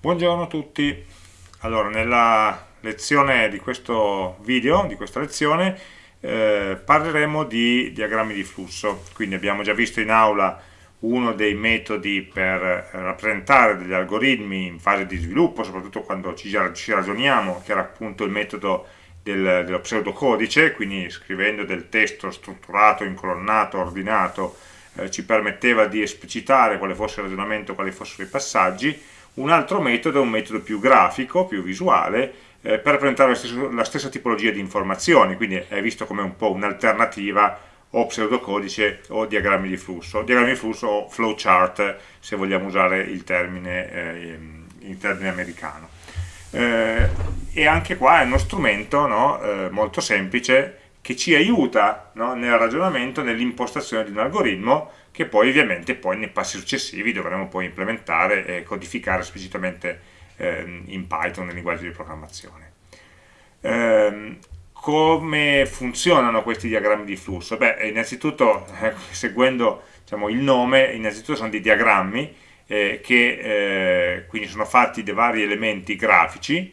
Buongiorno a tutti. Allora, nella lezione di questo video, di questa lezione, eh, parleremo di diagrammi di flusso. Quindi abbiamo già visto in aula uno dei metodi per rappresentare degli algoritmi in fase di sviluppo, soprattutto quando ci, ragioniamo, che era appunto il metodo del, dello pseudocodice, quindi scrivendo del testo strutturato, incolonnato, ordinato, eh, ci permetteva di esplicitare quale fosse il ragionamento, quali fossero i passaggi, un altro metodo è un metodo più grafico, più visuale, eh, per rappresentare la la stessa, tipologia di informazioni, quindi è visto come un po' un'alternativa o pseudocodice o diagrammi di flusso, diagrammi di flusso o flowchart se vogliamo usare il termine, eh, in termine americano. Eh, e anche qua è uno strumento no, eh, molto semplice che ci aiuta no, nel ragionamento, nell'impostazione di un algoritmo che poi ovviamente poi nei passi successivi dovremo poi implementare e codificare esplicitamente eh, in Python nel linguaggio di programmazione. Eh, come funzionano questi diagrammi di flusso? Beh, innanzitutto, eh, seguendo diciamo, il nome, innanzitutto sono dei diagrammi eh, che eh, quindi sono fatti di vari elementi grafici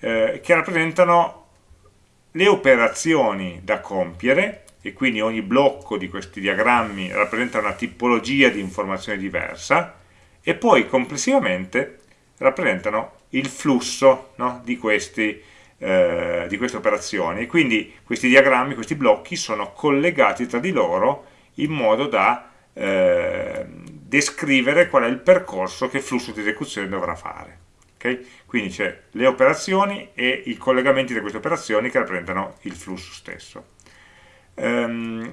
eh, che rappresentano le operazioni da compiere e quindi ogni blocco di questi diagrammi rappresenta una tipologia di informazione diversa e poi complessivamente rappresentano il flusso no, di, questi, eh, di, queste operazioni quindi questi diagrammi, questi blocchi sono collegati tra di loro in modo da eh, descrivere qual è il percorso che il flusso di esecuzione dovrà fare okay? quindi c'è le operazioni e i collegamenti di queste operazioni che rappresentano il flusso stesso Um,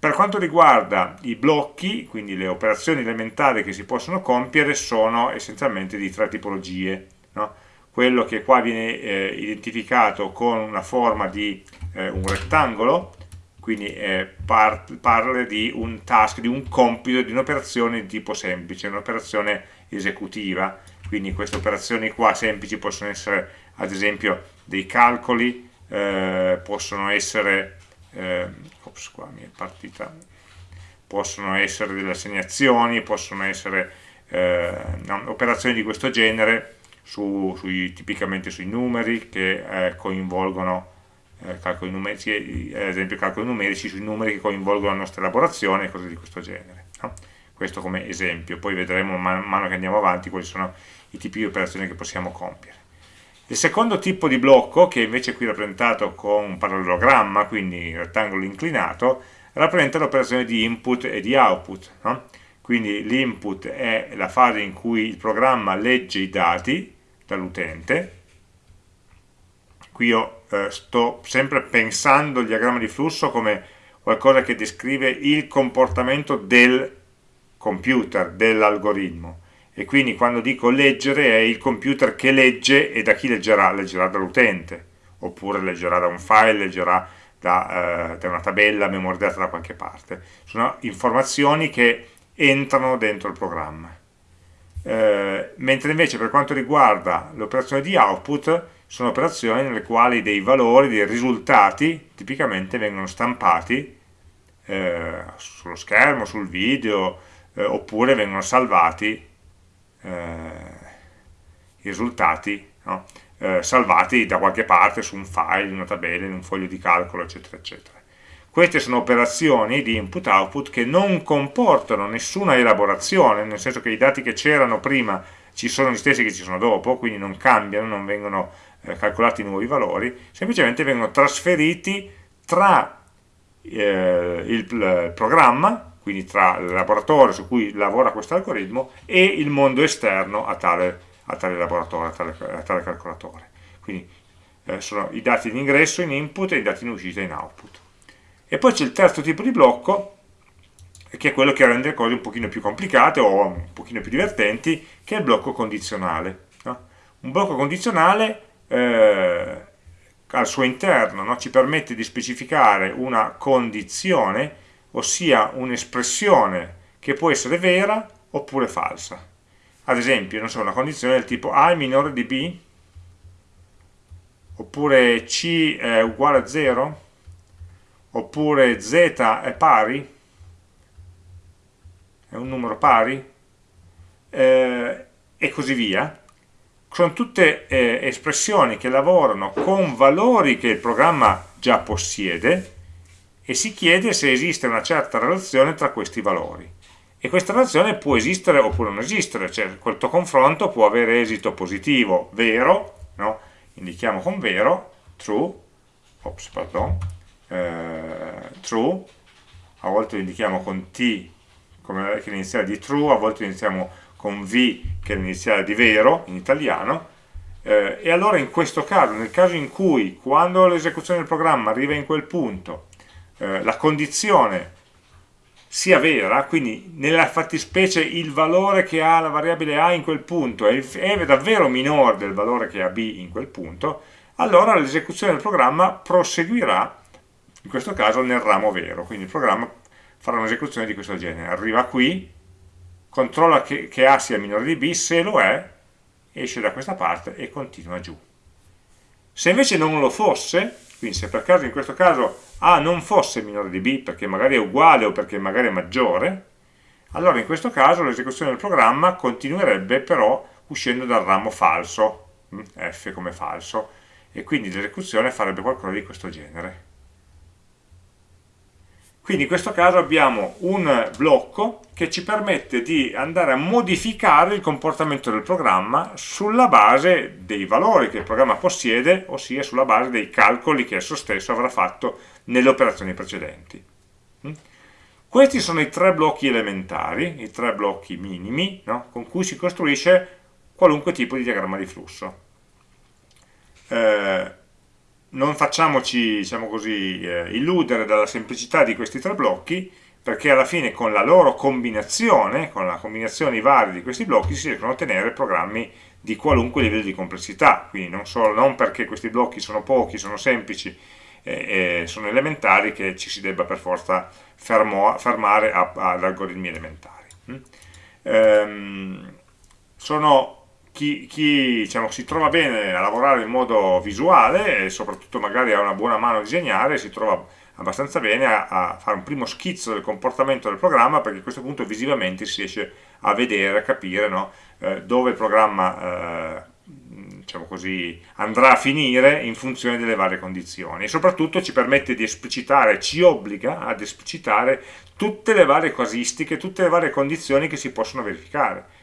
per quanto riguarda i blocchi, quindi le operazioni elementari che si possono compiere, sono essenzialmente di tre tipologie. No? Quello che qua viene eh, identificato con una forma di eh, un rettangolo, quindi eh, par parla di un task, di un compito, di un'operazione di tipo semplice, un'operazione esecutiva. Quindi queste operazioni qua semplici possono essere ad esempio dei calcoli, eh, possono essere eh, ops, qua mi è partita, possono essere delle assegnazioni, possono essere eh, operazioni di questo genere, su, sui, tipicamente sui numeri che eh, coinvolgono eh, calcoli numerici, ad esempio calcoli numerici sui numeri che coinvolgono la nostra elaborazione e cose di questo genere. No? Questo come esempio, poi vedremo man mano che andiamo avanti quali sono i tipi di operazioni che possiamo compiere. Il secondo tipo di blocco, che invece è qui rappresentato con un parallelogramma, quindi rettangolo inclinato, rappresenta l'operazione di input e di output. No? Quindi l'input è la fase in cui il programma legge i dati dall'utente. Qui io eh, sto sempre pensando il diagramma di flusso come qualcosa che descrive il comportamento del computer, dell'algoritmo e quindi quando dico leggere è il computer che legge e da chi leggerà? Leggerà dall'utente. Oppure leggerà da un file, leggerà da, eh, da una tabella memorizzata da qualche parte. Sono informazioni che entrano dentro il programma. Eh, mentre invece per quanto riguarda l'operazione di output sono operazioni nelle quali dei valori, dei risultati tipicamente vengono stampati eh, sullo schermo, sul video eh, oppure vengono salvati i risultati no? eh, salvati da qualche parte su un file, in una tabella, in un foglio di calcolo, eccetera, eccetera. Queste sono operazioni di input-output che non comportano nessuna elaborazione, nel senso che i dati che c'erano prima ci sono gli stessi che ci sono dopo, quindi non cambiano, non vengono eh, calcolati nuovi valori, semplicemente vengono trasferiti tra eh, il, il programma quindi tra il laboratorio su cui lavora questo algoritmo e il mondo esterno a tale, a tale laboratorio, a tale, a tale, calcolatore. Quindi eh, sono i dati in ingresso in input e i dati in uscita in output. E poi c'è il terzo tipo di blocco, che è quello che rende le cose un pochino più complicate o un pochino più divertenti, che è il blocco condizionale. No? Un blocco condizionale eh, al suo interno no? ci permette di specificare una condizione ossia un'espressione che può essere vera oppure falsa. Ad esempio, non so, una condizione del tipo A è minore di B, oppure C è uguale a 0, oppure Z è pari, è un numero pari, eh, e così via. sono tutte eh, espressioni che lavorano con valori che il programma già possiede e si chiede se esiste una certa relazione tra questi valori. E questa relazione può esistere oppure non esistere, cioè questo confronto può avere esito positivo, vero, no? indichiamo con vero, true, ops, pardon, eh, true, a volte lo indichiamo con t come che è l'iniziale di true, a volte lo iniziamo con v che è l'iniziale di vero in italiano, eh, e allora in questo caso, nel caso in cui quando l'esecuzione del programma arriva in quel punto, eh, la condizione sia vera, quindi nella fattispecie il valore che ha la variabile A in quel punto è, è davvero minore del valore che ha B in quel punto, allora l'esecuzione del programma proseguirà, in questo caso nel ramo vero, quindi il programma farà un'esecuzione di questo genere, arriva qui, controlla che, che A sia minore di B, se lo è, esce da questa parte e continua giù. Se invece non lo fosse, quindi se per caso in questo caso A non fosse minore di B perché magari è uguale o perché magari è maggiore, allora in questo caso l'esecuzione del programma continuerebbe però uscendo dal ramo falso, mm, F come falso, e quindi l'esecuzione farebbe qualcosa di questo genere. Quindi in questo caso abbiamo un blocco che ci permette di andare a modificare il comportamento del programma sulla base dei valori che il programma possiede, ossia sulla base dei calcoli che esso stesso avrà fatto nelle operazioni precedenti. Mm? Questi sono i tre blocchi elementari, i tre blocchi minimi, no? con cui si costruisce qualunque tipo di diagramma di flusso. Eh, non facciamoci diciamo così, eh, illudere dalla semplicità di questi tre blocchi perché alla fine con la loro combinazione, con la combinazione varie di questi blocchi si riescono a ottenere programmi di qualunque livello di complessità, quindi non, solo, non perché questi blocchi sono pochi, sono semplici e, e sono elementari che ci si debba per forza fermo, fermare a, ad algoritmi elementari. Mm? Ehm, sono chi, chi diciamo, si trova bene a lavorare in modo visuale e soprattutto magari ha una buona mano a disegnare, si trova abbastanza bene a, a, fare un primo schizzo del comportamento del programma perché a questo punto visivamente si riesce a vedere, a capire no? eh, dove il programma eh, diciamo così, andrà a finire in funzione delle varie condizioni e soprattutto ci permette di esplicitare, ci obbliga ad esplicitare tutte le varie casistiche, tutte le varie condizioni che si possono verificare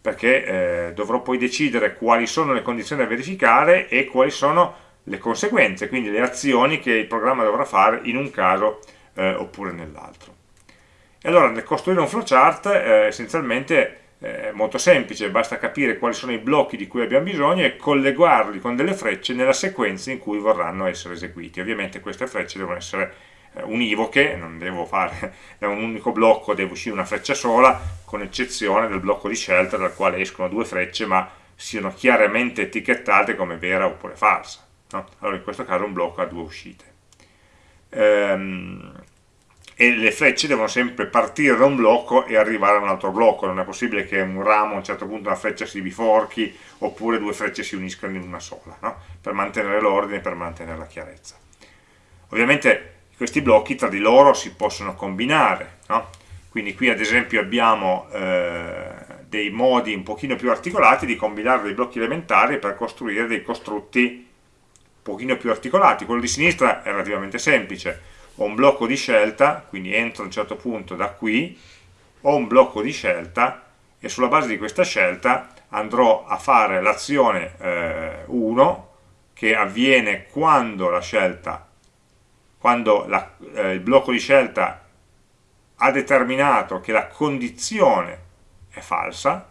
perché eh, dovrò poi decidere quali sono le condizioni da verificare e quali sono le conseguenze, quindi le azioni che il programma dovrà fare in un caso eh, oppure nell'altro. E allora nel costruire un flowchart eh, essenzialmente è eh, molto semplice, basta capire quali sono i blocchi di cui abbiamo bisogno e collegarli con delle frecce nella sequenza in cui vorranno essere eseguiti. Ovviamente queste frecce devono essere eh, univoche, non devo fare da un unico blocco, deve uscire una freccia sola, con eccezione del blocco di scelta dal quale escono due frecce, ma siano chiaramente etichettate come vera oppure falsa. No? Allora in questo caso un blocco ha due uscite. Ehm, e le frecce devono sempre partire da un blocco e arrivare a un altro blocco, non è possibile che un ramo a un certo punto una freccia si biforchi oppure due frecce si uniscano in una sola, no? per mantenere l'ordine per mantenere la chiarezza. Ovviamente questi blocchi tra di loro si possono combinare, no? quindi qui ad esempio abbiamo eh, dei modi un pochino più articolati di combinare dei blocchi elementari per costruire dei costrutti un pochino più articolati, quello di sinistra è relativamente semplice, ho un blocco di scelta, quindi entro a un certo punto da qui, ho un blocco di scelta e sulla base di questa scelta andrò a fare l'azione eh, 1 che avviene quando la scelta quando la, eh, il blocco di scelta ha determinato che la condizione è falsa,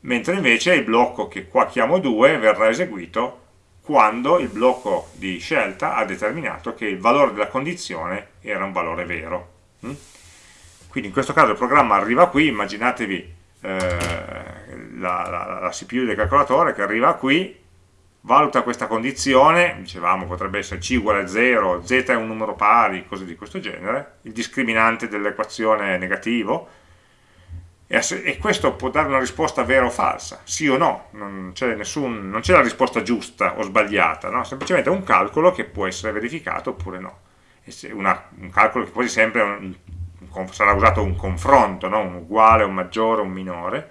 mentre invece il blocco che qua chiamo 2 verrà eseguito quando il blocco di scelta ha determinato che il valore della condizione era un valore vero. Mm? Quindi in questo caso il programma arriva qui, immaginatevi eh, la, la, la CPU del calcolatore che arriva qui, valuta questa condizione, dicevamo potrebbe essere c uguale a 0, z è un numero pari, cose di questo genere, il discriminante dell'equazione negativo, e, questo può dare una risposta vera o falsa, sì o no, non c'è la risposta giusta o sbagliata, no? semplicemente è un calcolo che può essere verificato oppure no, una, un calcolo che quasi sempre un, un, sarà usato un confronto, no? un uguale, un maggiore, un minore,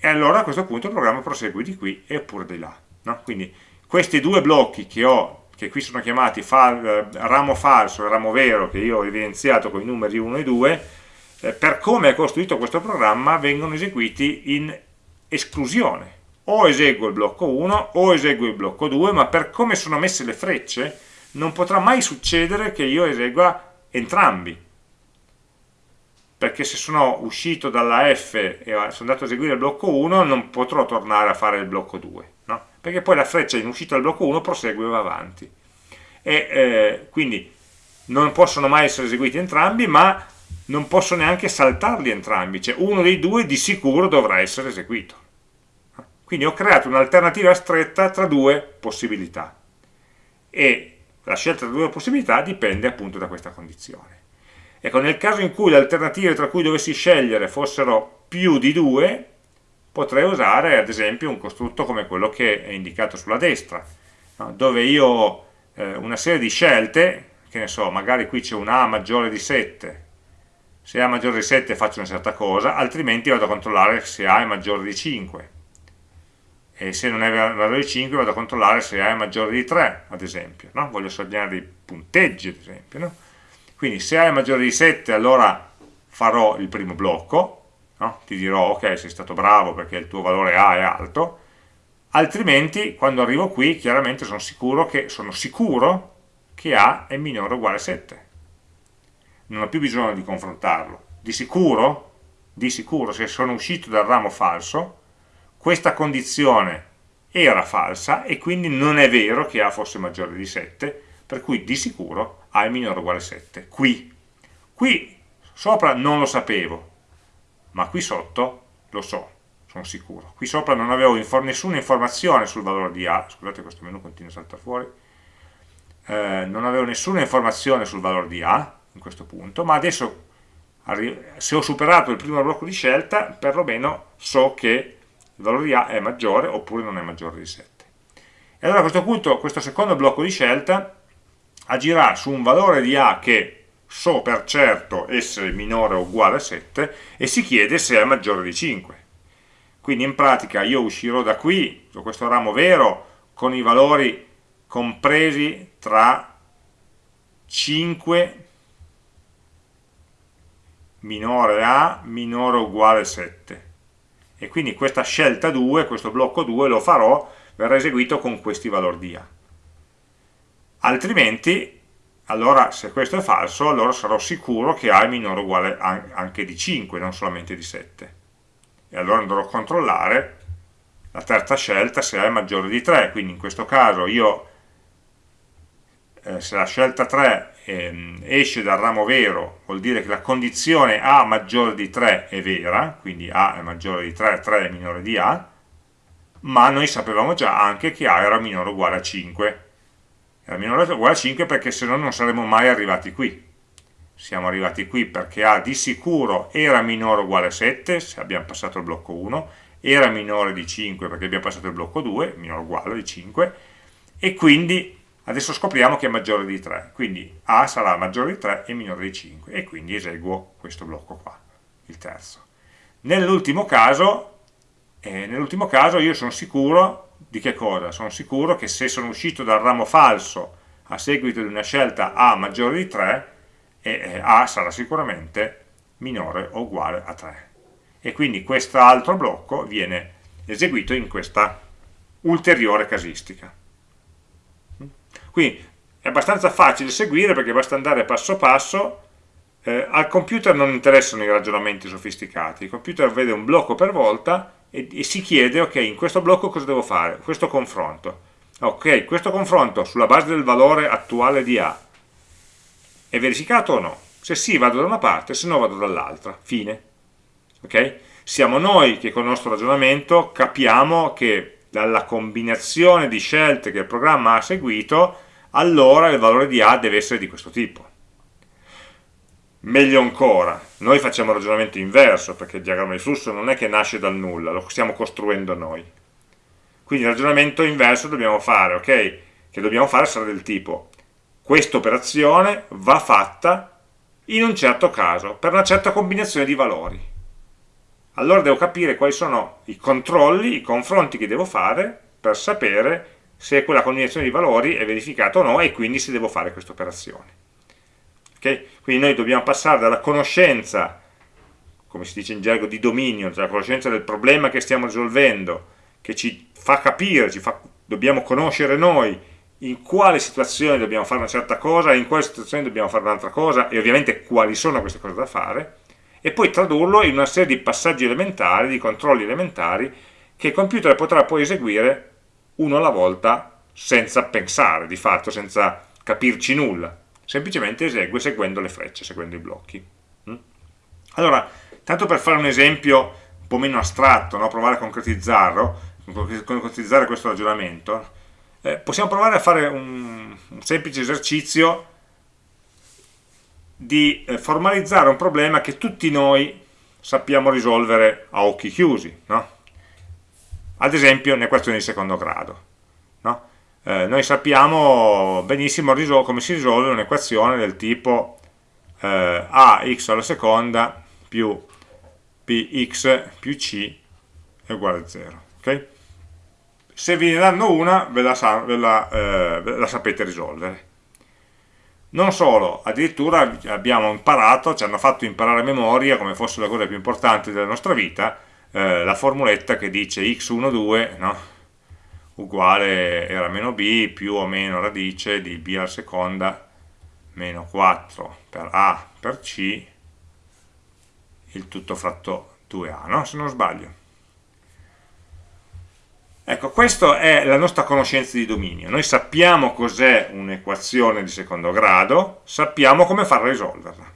e allora a questo punto il programma prosegue di qui e oppure di là. No? Quindi questi due blocchi che ho, che qui sono chiamati fal, ramo falso e ramo vero, che io ho evidenziato con i numeri 1 e 2, eh, per come è costruito questo programma vengono eseguiti in esclusione. O eseguo il blocco 1 o eseguo il blocco 2, ma per come sono messe le frecce non potrà mai succedere che io esegua entrambi perché se sono uscito dalla F e sono andato a eseguire il blocco 1 non potrò tornare a fare il blocco 2 no? perché poi la freccia in uscita dal blocco 1 prosegue e va avanti e eh, quindi non possono mai essere eseguiti entrambi ma non posso neanche saltarli entrambi cioè uno dei due di sicuro dovrà essere eseguito. Quindi ho creato un'alternativa stretta tra due possibilità. E la scelta tra due possibilità dipende appunto da questa condizione. Ecco, nel caso in cui le alternative tra cui dovessi scegliere fossero più di due, potrei usare ad esempio un costrutto come quello che è indicato sulla destra, dove io ho eh, una serie di scelte, che ne so, magari qui c'è un A maggiore di 7, se A è maggiore di 7 faccio una certa cosa, altrimenti vado a controllare se A è maggiore di 5. E se non è maggiore di 5 vado a controllare se A è maggiore di 3, ad esempio. No? Voglio segnare dei punteggi, ad esempio. No? Quindi se A è maggiore di 7 allora farò il primo blocco, no? ti dirò ok sei stato bravo perché il tuo valore A è alto, altrimenti quando arrivo qui chiaramente sono sicuro che, sono sicuro che A è minore o uguale a 7. Non ho più bisogno di confrontarlo. Di sicuro, di sicuro se sono uscito dal ramo falso, questa condizione era falsa e quindi non è vero che A fosse maggiore di 7, per cui di sicuro A è minore o uguale a 7. Qui. Qui sopra non lo sapevo, ma qui sotto lo so, sono sicuro. Qui sopra non avevo infor nessuna informazione sul valore di A, scusate questo menu continua a saltare fuori, eh, non avevo nessuna informazione sul valore di A in questo punto, ma adesso se ho superato il primo blocco di scelta, perlomeno so che il valore di A è maggiore oppure non è maggiore di 7. E allora a questo punto, questo secondo blocco di scelta, agirà su un valore di A che so per certo essere minore o uguale a 7 e si chiede se è maggiore di 5. Quindi in pratica io uscirò da qui, da questo ramo vero, con i valori compresi tra 5 minore a minore o uguale a 7. E quindi questa scelta 2, questo blocco 2 lo farò, verrà eseguito con questi valori di A. Altrimenti allora se questo è falso allora sarò sicuro che A è minore o uguale anche di 5 non solamente di 7 e allora andrò a controllare la terza scelta se A è maggiore di 3 quindi in questo caso io eh, se la scelta 3 eh, esce dal ramo vero vuol dire che la condizione A maggiore di 3 è vera quindi A è maggiore di 3, 3 è minore di A ma noi sapevamo già anche che A era minore o uguale a 5 era minore o uguale a 5 perché se no non saremmo mai arrivati qui. Siamo arrivati qui perché A di sicuro era minore o uguale a 7 se abbiamo passato il blocco 1 era minore di 5 perché abbiamo passato il blocco 2 minore o uguale di 5 e quindi adesso scopriamo che è maggiore di 3 quindi A sarà maggiore di 3 e minore di 5 e quindi eseguo questo blocco qua il terzo nell'ultimo caso, eh, nell caso io sono sicuro di che cosa? Sono sicuro che se sono uscito dal ramo falso a seguito di una scelta A maggiore di 3, e A sarà sicuramente minore o uguale a 3. E quindi quest'altro blocco viene eseguito in questa ulteriore casistica. Quindi è abbastanza facile seguire perché basta andare passo passo eh, al computer non interessano i ragionamenti sofisticati, il computer vede un blocco per volta e, e, si chiede, ok, in questo blocco cosa devo fare? Questo confronto. Ok, questo confronto sulla base del valore attuale di A è verificato o no? Se sì vado da una parte, se no vado dall'altra. Fine. Ok? Siamo noi che con il nostro ragionamento capiamo che dalla combinazione di scelte che il programma ha seguito, allora il valore di A deve essere di questo tipo. Meglio ancora, noi facciamo il ragionamento inverso, perché il diagramma di flusso non è che nasce dal nulla, lo stiamo costruendo noi. Quindi il ragionamento inverso dobbiamo fare, ok? Che dobbiamo fare sarà del tipo, questa operazione va fatta in un certo caso, per una certa combinazione di valori. Allora devo capire quali sono i controlli, i confronti che devo fare per sapere se quella combinazione di valori è verificata o no e quindi se devo fare questa operazione. Okay? Quindi noi dobbiamo passare dalla conoscenza, come si dice in gergo, di dominio, dalla conoscenza del problema che stiamo risolvendo, che ci fa capire, ci fa, dobbiamo conoscere noi in quale situazione dobbiamo fare una certa cosa, in quale situazione dobbiamo fare un'altra cosa e ovviamente quali sono queste cose da fare, e poi tradurlo in una serie di passaggi elementari, di controlli elementari, che il computer potrà poi eseguire uno alla volta senza pensare, di fatto, senza capirci nulla semplicemente esegue seguendo le frecce, seguendo i blocchi. Mm? Allora, tanto per fare un esempio un po' meno astratto, no? provare a concretizzarlo, concretizzare questo ragionamento, eh, possiamo provare a fare un, un semplice esercizio di eh, formalizzare un problema che tutti noi sappiamo risolvere a occhi chiusi, no? ad esempio nell'equazione di secondo grado. No? eh, noi sappiamo benissimo come si risolve un'equazione del tipo eh, ax alla seconda più px più c è uguale a 0 okay? se ve ne danno una ve la, ve la, eh, ve la sapete risolvere non solo, addirittura abbiamo imparato, ci hanno fatto imparare a memoria, come fosse la cosa più importante della nostra vita, eh, la formuletta che dice x12, no? uguale era meno b più o meno radice di b alla seconda meno 4 per a per c il tutto fratto 2a, no? se non sbaglio. Ecco, questa è la nostra conoscenza di dominio. Noi sappiamo cos'è un'equazione di secondo grado, sappiamo come farla risolverla.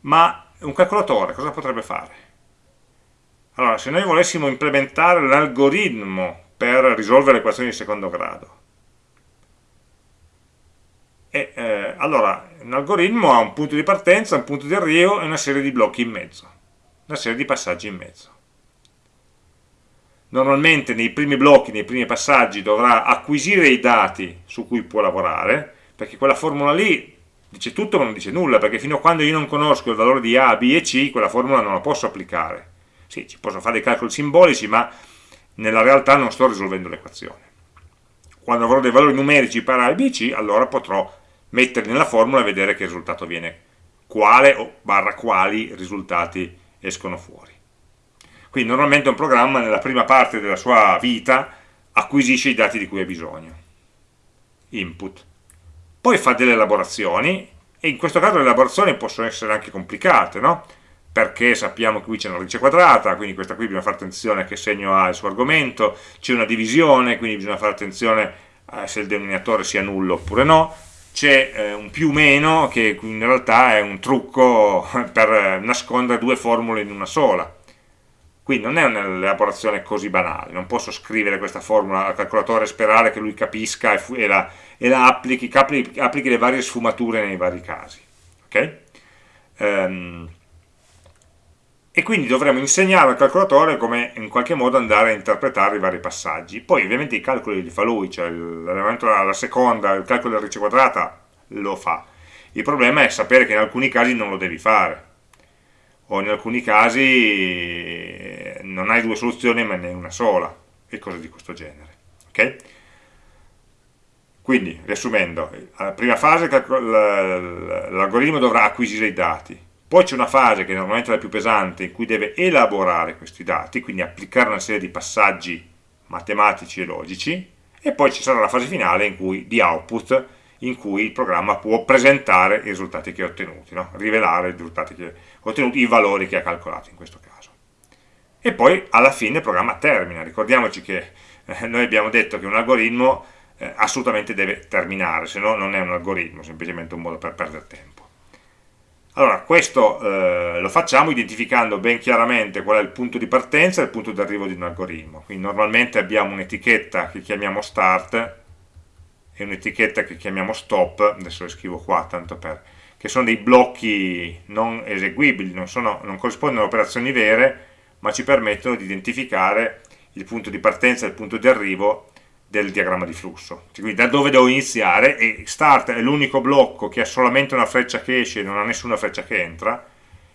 Ma un calcolatore cosa potrebbe fare? Allora, se noi volessimo implementare l'algoritmo per risolvere equazioni di secondo grado, e, eh, allora, un algoritmo ha un punto di partenza, un punto di arrivo e una serie di blocchi in mezzo, una serie di passaggi in mezzo. Normalmente nei primi blocchi, nei primi passaggi dovrà acquisire i dati su cui può lavorare, perché quella formula lì dice tutto ma non dice nulla, perché fino a quando io non conosco il valore di A, B e C, quella formula non la posso applicare sì, ci posso fare dei calcoli simbolici, ma nella realtà non sto risolvendo l'equazione. Quando avrò dei valori numerici per A e B, C, allora potrò metterli nella formula e vedere che risultato viene, quale o barra quali risultati escono fuori. Quindi normalmente un programma nella prima parte della sua vita acquisisce i dati di cui ha bisogno, input, poi fa delle elaborazioni, e in questo caso le elaborazioni possono essere anche complicate, no? perché sappiamo che qui c'è una radice quadrata, quindi questa qui bisogna fare attenzione a che segno ha il suo argomento, c'è una divisione, quindi bisogna fare attenzione a se il denominatore sia nullo oppure no, c'è eh, un più meno che in realtà è un trucco per nascondere due formule in una sola. Quindi non è un'elaborazione così banale, non posso scrivere questa formula al calcolatore e sperare che lui capisca e, e la, e la applichi, applichi, applichi, le varie sfumature nei vari casi. Okay? Um, e quindi dovremo insegnare al calcolatore come in qualche modo andare a interpretare i vari passaggi. Poi ovviamente i calcoli li fa lui, cioè l'elemento alla seconda, il calcolo della radice quadrata lo fa. Il problema è sapere che in alcuni casi non lo devi fare, o in alcuni casi eh, non hai due soluzioni ma ne hai una sola, e cose di questo genere. Okay? Quindi, riassumendo, alla prima fase l'algoritmo dovrà acquisire i dati, poi c'è una fase che normalmente è la più pesante in cui deve elaborare questi dati, quindi applicare una serie di passaggi matematici e logici, e poi ci sarà la fase finale in cui, di output, in cui il programma può presentare i risultati che ha ottenuti, no? rivelare i risultati che ha ottenuti, i valori che ha calcolato in questo caso. E poi alla fine il programma termina, ricordiamoci che eh, noi abbiamo detto che un algoritmo eh, assolutamente deve terminare, se no non è un algoritmo, semplicemente un modo per perdere tempo. Allora, questo eh, lo facciamo identificando ben chiaramente qual è il punto di partenza e il punto di arrivo di un algoritmo. Quindi normalmente abbiamo un'etichetta che chiamiamo start e un'etichetta che chiamiamo stop, adesso le scrivo qua tanto per, che sono dei blocchi non eseguibili, non, sono, non corrispondono a operazioni vere, ma ci permettono di identificare il punto di partenza e il punto di arrivo del diagramma di flusso. Quindi da dove devo iniziare e start è l'unico blocco che ha solamente una freccia che esce e non ha nessuna freccia che entra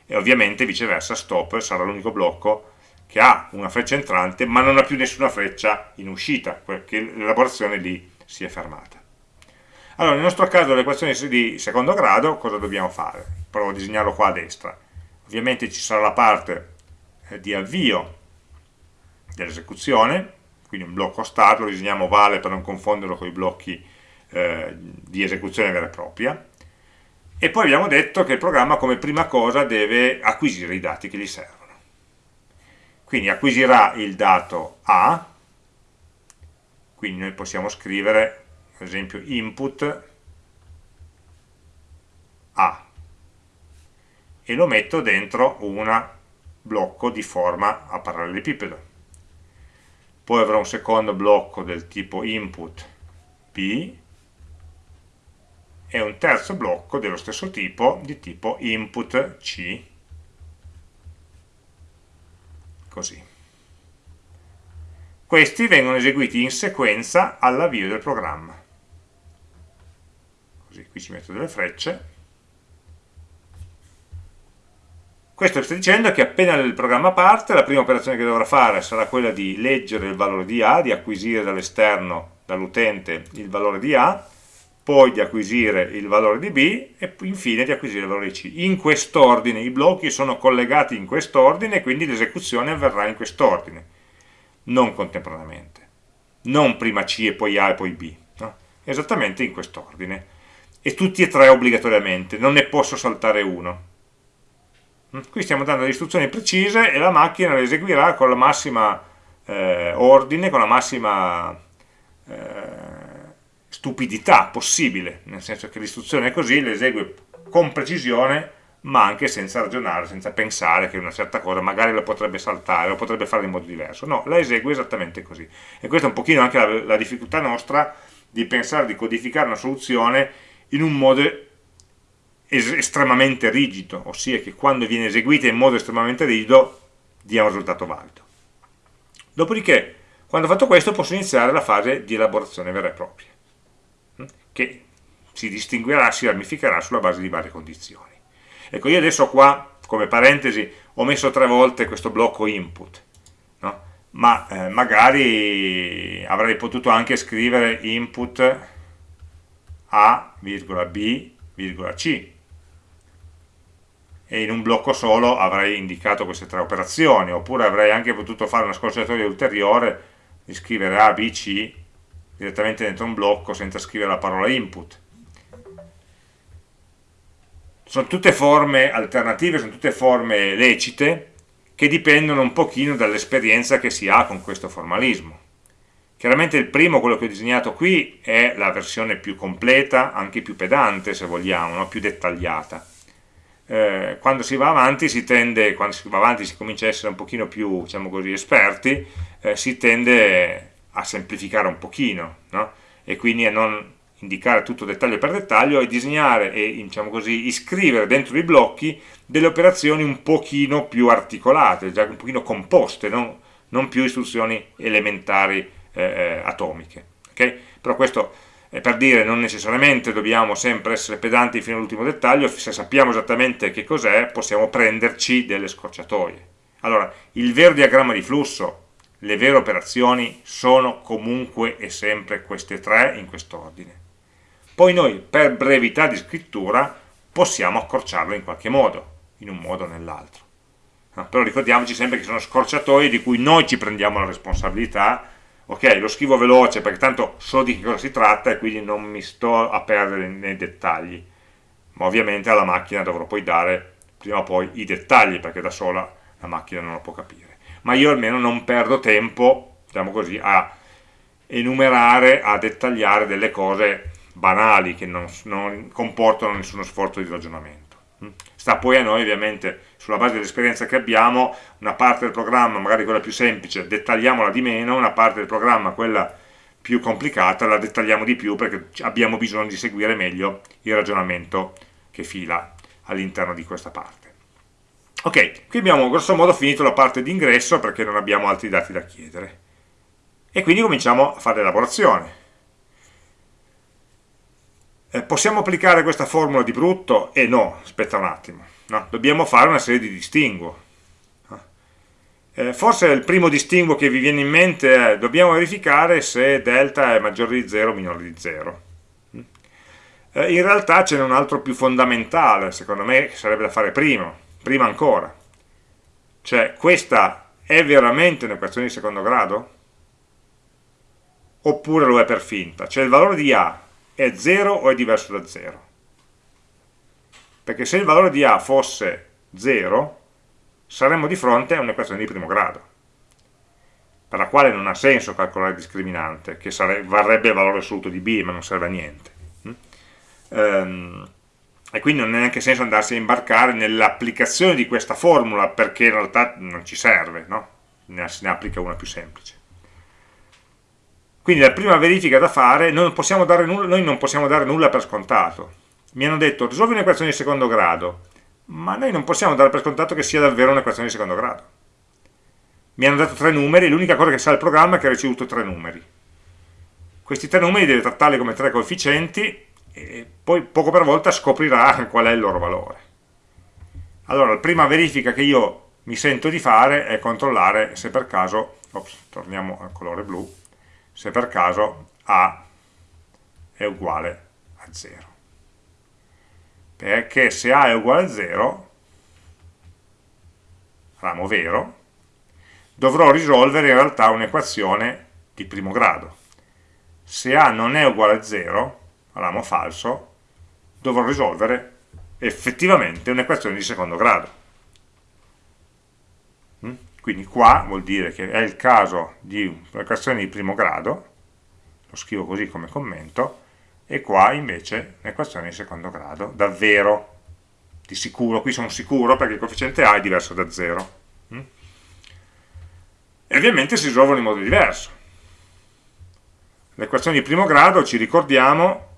e ovviamente viceversa stop sarà l'unico blocco che ha una freccia entrante ma non ha più nessuna freccia in uscita, perché l'elaborazione lì si è fermata. Allora, nel nostro caso l'equazione di secondo grado, cosa dobbiamo fare? Provo a disegnarlo qua a destra. Ovviamente ci sarà la parte eh, di avvio dell'esecuzione, quindi un blocco start, lo disegniamo vale per non confonderlo con i blocchi eh, di esecuzione vera e propria, e poi abbiamo detto che il programma come prima cosa deve acquisire i dati che gli servono. Quindi acquisirà il dato A, quindi noi possiamo scrivere, ad esempio, input A, e lo metto dentro un blocco di forma a parallelepipedo. Poi avrò un secondo blocco del tipo input B, e un terzo blocco dello stesso tipo, di tipo input C, così. Questi vengono eseguiti in sequenza all'avvio del programma. Così, qui ci metto delle frecce. Questo sta dicendo che appena il programma parte, la prima operazione che dovrà fare sarà quella di leggere il valore di A, di acquisire dall'esterno, dall'utente, il valore di A, poi di acquisire il valore di B e infine di acquisire il valore di C. In quest'ordine, i blocchi sono collegati in quest'ordine, quindi l'esecuzione avverrà in quest'ordine, non contemporaneamente. Non prima C e poi A e poi B, no? esattamente in quest'ordine. E tutti e tre obbligatoriamente, non ne posso saltare uno. Mm? Qui stiamo dando le istruzioni precise e la macchina le eseguirà con la massima eh, ordine, con la massima... Eh, stupidità possibile, nel senso che l'istruzione è così, le esegue con precisione, ma anche senza ragionare, senza pensare che una certa cosa magari la potrebbe saltare o potrebbe fare in modo diverso. No, la esegue esattamente così. E questa è un pochino anche la, la difficoltà nostra di pensare di codificare una soluzione in un modo estremamente rigido, ossia che quando viene eseguita in modo estremamente rigido dia un risultato valido. Dopodiché, quando ho fatto questo, posso iniziare la fase di elaborazione vera e propria che si distinguerà, si ramificherà sulla base di varie condizioni. Ecco, io adesso qua, come parentesi, ho messo tre volte questo blocco input, no? ma eh, magari avrei potuto anche scrivere input A, B, C, e in un blocco solo avrei indicato queste tre operazioni, oppure avrei anche potuto fare una scorciatoia ulteriore di scrivere A, B, C direttamente dentro un blocco senza scrivere la parola input. Sono tutte forme alternative, sono tutte forme lecite che dipendono un pochino dall'esperienza che si ha con questo formalismo. Chiaramente il primo, quello che ho disegnato qui, è la versione più completa, anche più pedante se vogliamo, no? più dettagliata. Eh, quando si va avanti si tende, quando si va avanti si comincia a essere un pochino più, diciamo così, esperti, eh, si tende a semplificare un pochino no? e quindi a non indicare tutto dettaglio per dettaglio e disegnare e diciamo così, iscrivere dentro i blocchi delle operazioni un pochino più articolate, già un pochino composte, non, non più istruzioni elementari eh, eh atomiche. Okay? Però questo è per dire non necessariamente dobbiamo sempre essere pedanti fino all'ultimo dettaglio, se sappiamo esattamente che cos'è possiamo prenderci delle scorciatoie. Allora, il vero diagramma di flusso le vere operazioni sono comunque e sempre queste tre in quest'ordine. Poi noi per brevità di scrittura possiamo accorciarlo in qualche modo, in un modo o nell'altro. No, però ricordiamoci sempre che sono scorciatoie di cui noi ci prendiamo la responsabilità, ok, lo scrivo veloce perché tanto so di che cosa si tratta e quindi non mi sto a perdere nei dettagli, ma ovviamente alla macchina dovrò poi dare prima o poi i dettagli perché da sola la macchina non lo può capire. Ma io almeno non perdo tempo, diciamo così, a enumerare, a dettagliare delle cose banali che non, non comportano nessuno sforzo di ragionamento. Mm? Sta poi a noi ovviamente, sulla base dell'esperienza che abbiamo, una parte del programma, magari quella più semplice, dettagliamola di meno, una parte del programma, quella più complicata, la dettagliamo di più perché abbiamo bisogno di seguire meglio il ragionamento che fila all'interno di questa parte. Ok, qui abbiamo grosso modo finito la parte di ingresso perché non abbiamo altri dati da chiedere. E quindi cominciamo a fare l'elaborazione. Eh, possiamo applicare questa formula di brutto? E eh no, aspetta un attimo, no? dobbiamo fare una serie di distinguo. Eh, forse il primo distinguo che vi viene in mente è dobbiamo verificare se delta è maggiore di 0 o minore di 0. Eh, in realtà ce n'è un altro più fondamentale, secondo me, che sarebbe da fare prima, prima ancora. Cioè, questa è veramente un'equazione di secondo grado? Oppure lo è per finta? Cioè il valore di A è 0 o è diverso da 0? Perché se il valore di A fosse 0, saremmo di fronte a un'equazione di primo grado, per la quale non ha senso calcolare il discriminante, che varrebbe il valore assoluto di B, ma non serve a niente. Mm? Ehm, e quindi non ha neanche senso andarsi a imbarcare nell'applicazione di questa formula, perché in realtà non ci serve, no? ne, ne applica una più semplice. Quindi la prima verifica da fare, non nulla, noi non possiamo dare nulla per scontato. Mi hanno detto risolvi un'equazione di secondo grado, ma noi non possiamo dare per scontato che sia davvero un'equazione di secondo grado. Mi hanno dato tre numeri, l'unica cosa che sa il programma è che ha ricevuto tre numeri. Questi tre numeri deve trattarli come tre coefficienti e poi poco per volta scoprirà qual è il loro valore. Allora, la prima verifica che io mi sento di fare è controllare se per caso, ops, torniamo al colore blu, se per caso A è uguale a 0. Perché se A è uguale a 0, ramo vero, dovrò risolvere in realtà un'equazione di primo grado. Se A non è uguale a 0, ramo falso, dovrò risolvere effettivamente un'equazione di secondo grado. Quindi qua vuol dire che è il caso di un'equazione di primo grado, lo scrivo così come commento, e qua invece un'equazione di secondo grado, davvero, di sicuro, qui sono sicuro perché il coefficiente A è diverso da 0. Mm? E ovviamente si risolvono in modo diverso. L'equazione di primo grado, ci ricordiamo,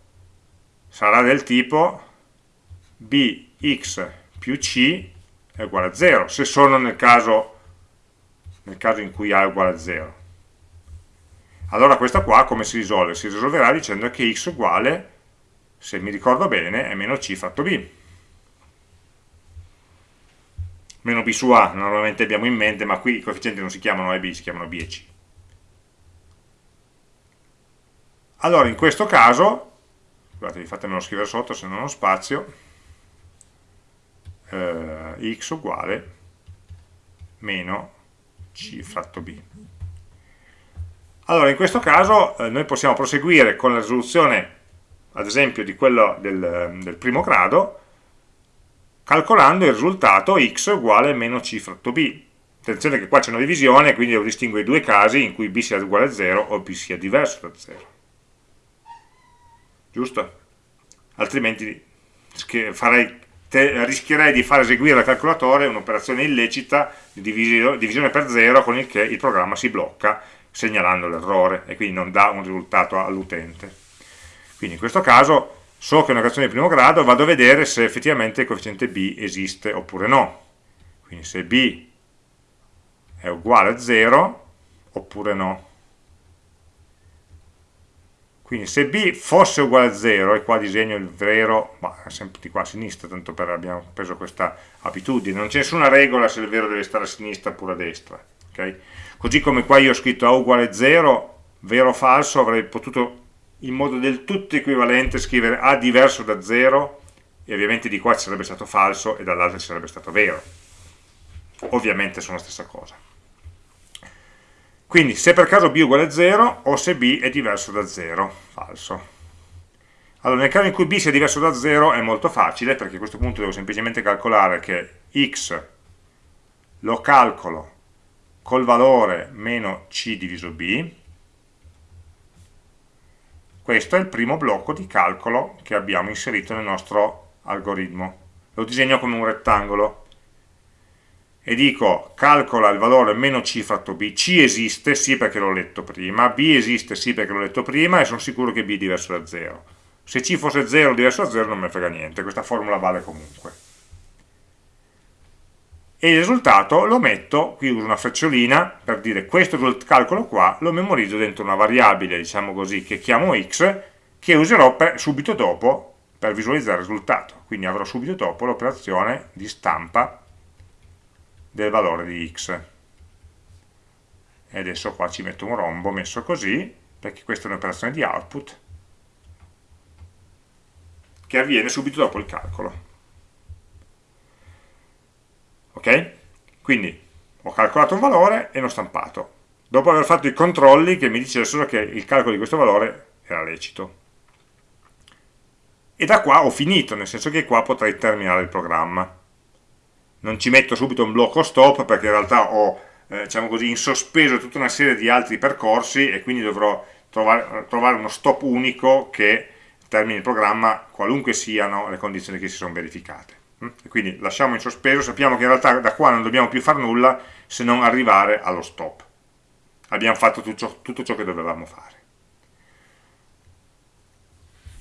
sarà del tipo bx più c è uguale a 0, se sono nel caso nel caso in cui A è uguale a 0. Allora questa qua come si risolve? Si risolverà dicendo che x uguale, se mi ricordo bene, è meno c fratto b. Meno b su a normalmente abbiamo in mente, ma qui i coefficienti non si chiamano a e b, si chiamano b e c. Allora in questo caso, scusate, fatemelo scrivere sotto se non ho spazio, eh, x uguale meno c fratto b. Allora, in questo caso eh, noi possiamo proseguire con la risoluzione, ad esempio, di quello del, del, primo grado, calcolando il risultato x uguale meno c fratto b. Attenzione che qua c'è una divisione, quindi devo distinguere i due casi in cui b sia uguale a 0 o b sia diverso da 0. Giusto? Altrimenti farei rischierei di far eseguire al calcolatore un'operazione illecita di divisione per zero con il che il programma si blocca segnalando l'errore e quindi non dà un risultato all'utente. Quindi in questo caso so che è un'operazione di primo grado, vado a vedere se effettivamente il coefficiente b esiste oppure no. Quindi se b è uguale a 0 oppure no. Quindi se b fosse uguale a 0, e qua disegno il vero, ma sempre di qua a sinistra, tanto per abbiamo preso questa abitudine, non c'è nessuna regola se il vero deve stare a sinistra oppure a destra. Okay? Così come qua io ho scritto a uguale a 0, vero o falso, avrei potuto in modo del tutto equivalente scrivere a diverso da 0, e ovviamente di qua ci sarebbe stato falso e dall'altra ci sarebbe stato vero. Ovviamente sono la stessa cosa. Quindi se per caso b uguale a 0 o se b è diverso da 0, falso. Allora nel caso in cui b sia diverso da 0 è molto facile perché a questo punto devo semplicemente calcolare che x lo calcolo col valore meno c diviso b, questo è il primo blocco di calcolo che abbiamo inserito nel nostro algoritmo. Lo disegno come un rettangolo e dico calcola il valore meno c fratto b, c esiste sì perché l'ho letto prima, b esiste sì perché l'ho letto prima e sono sicuro che b è diverso da 0. Se c fosse 0 o diverso da 0 non mi frega niente, questa formula vale comunque. E il risultato lo metto, qui uso una frecciolina per dire questo calcolo qua lo memorizzo dentro una variabile, diciamo così, che chiamo x, che userò per, subito dopo per visualizzare il risultato. Quindi avrò subito dopo l'operazione di stampa del valore di x. E adesso qua ci metto un rombo messo così, perché questa è un'operazione di output che avviene subito dopo il calcolo. Ok? Quindi ho calcolato un valore e l'ho stampato, dopo aver fatto i controlli che mi dicessero che il calcolo di questo valore era lecito. E da qua ho finito, nel senso che qua potrei terminare il programma. Non ci metto subito un blocco stop perché in realtà ho eh, diciamo così, in sospeso tutta una serie di altri percorsi e quindi dovrò trovare, trovare uno stop unico che termini il programma qualunque siano le condizioni che si sono verificate. Mm? E quindi lasciamo in sospeso, sappiamo che in realtà da qua non dobbiamo più fare nulla se non arrivare allo stop. Abbiamo fatto tutto tutto ciò che dovevamo fare.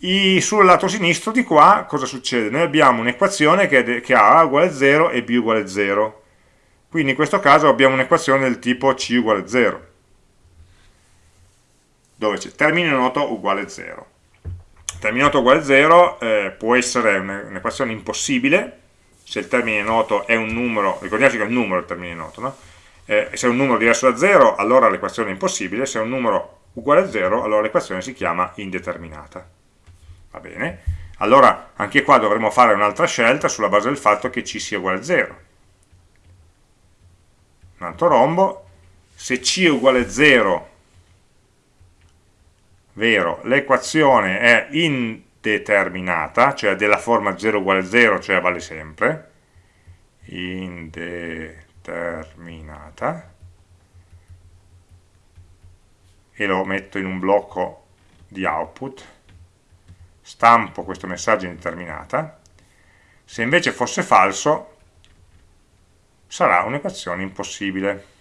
I, sul lato sinistro di qua cosa succede? Noi abbiamo un'equazione che, che, ha A uguale 0 e B uguale 0. Quindi in questo caso abbiamo un'equazione del tipo C uguale 0, dove c'è termine noto uguale 0 termine noto uguale 0 eh, può essere un'equazione impossibile se il termine noto è un numero, ricordiamoci che è un numero il termine noto, no? eh, se è un numero diverso da 0 allora l'equazione è impossibile, se è un numero uguale a 0 allora l'equazione si chiama indeterminata. Va bene? Allora anche qua dovremo fare un'altra scelta sulla base del fatto che c sia uguale a 0. Un altro rombo, se c è uguale a 0 vero, l'equazione è indeterminata, cioè della forma 0 uguale 0, cioè vale sempre, indeterminata, e lo metto in un blocco di output, stampo questo messaggio indeterminata, se invece fosse falso sarà un'equazione impossibile.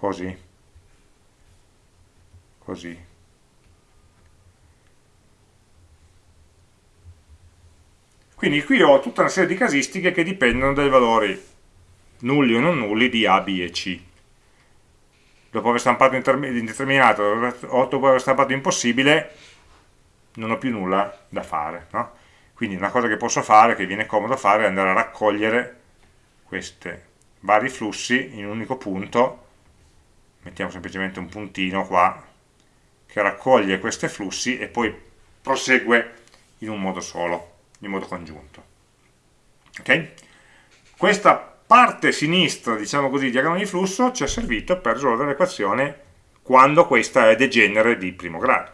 così, così. Quindi qui ho tutta una serie di casistiche che dipendono dai valori nulli o non nulli di A, B e C. Dopo aver stampato indeterminato o dopo aver stampato impossibile, non ho più nulla da fare. No? Quindi una cosa che posso fare, che viene comodo fare, è andare a raccogliere questi vari flussi in un unico punto mettiamo semplicemente un puntino qua che raccoglie questi flussi e poi prosegue in un modo solo, in modo congiunto. Okay? Questa parte sinistra, diciamo così, diagramma di flusso ci è servito per risolvere l'equazione quando questa è degenere di primo grado.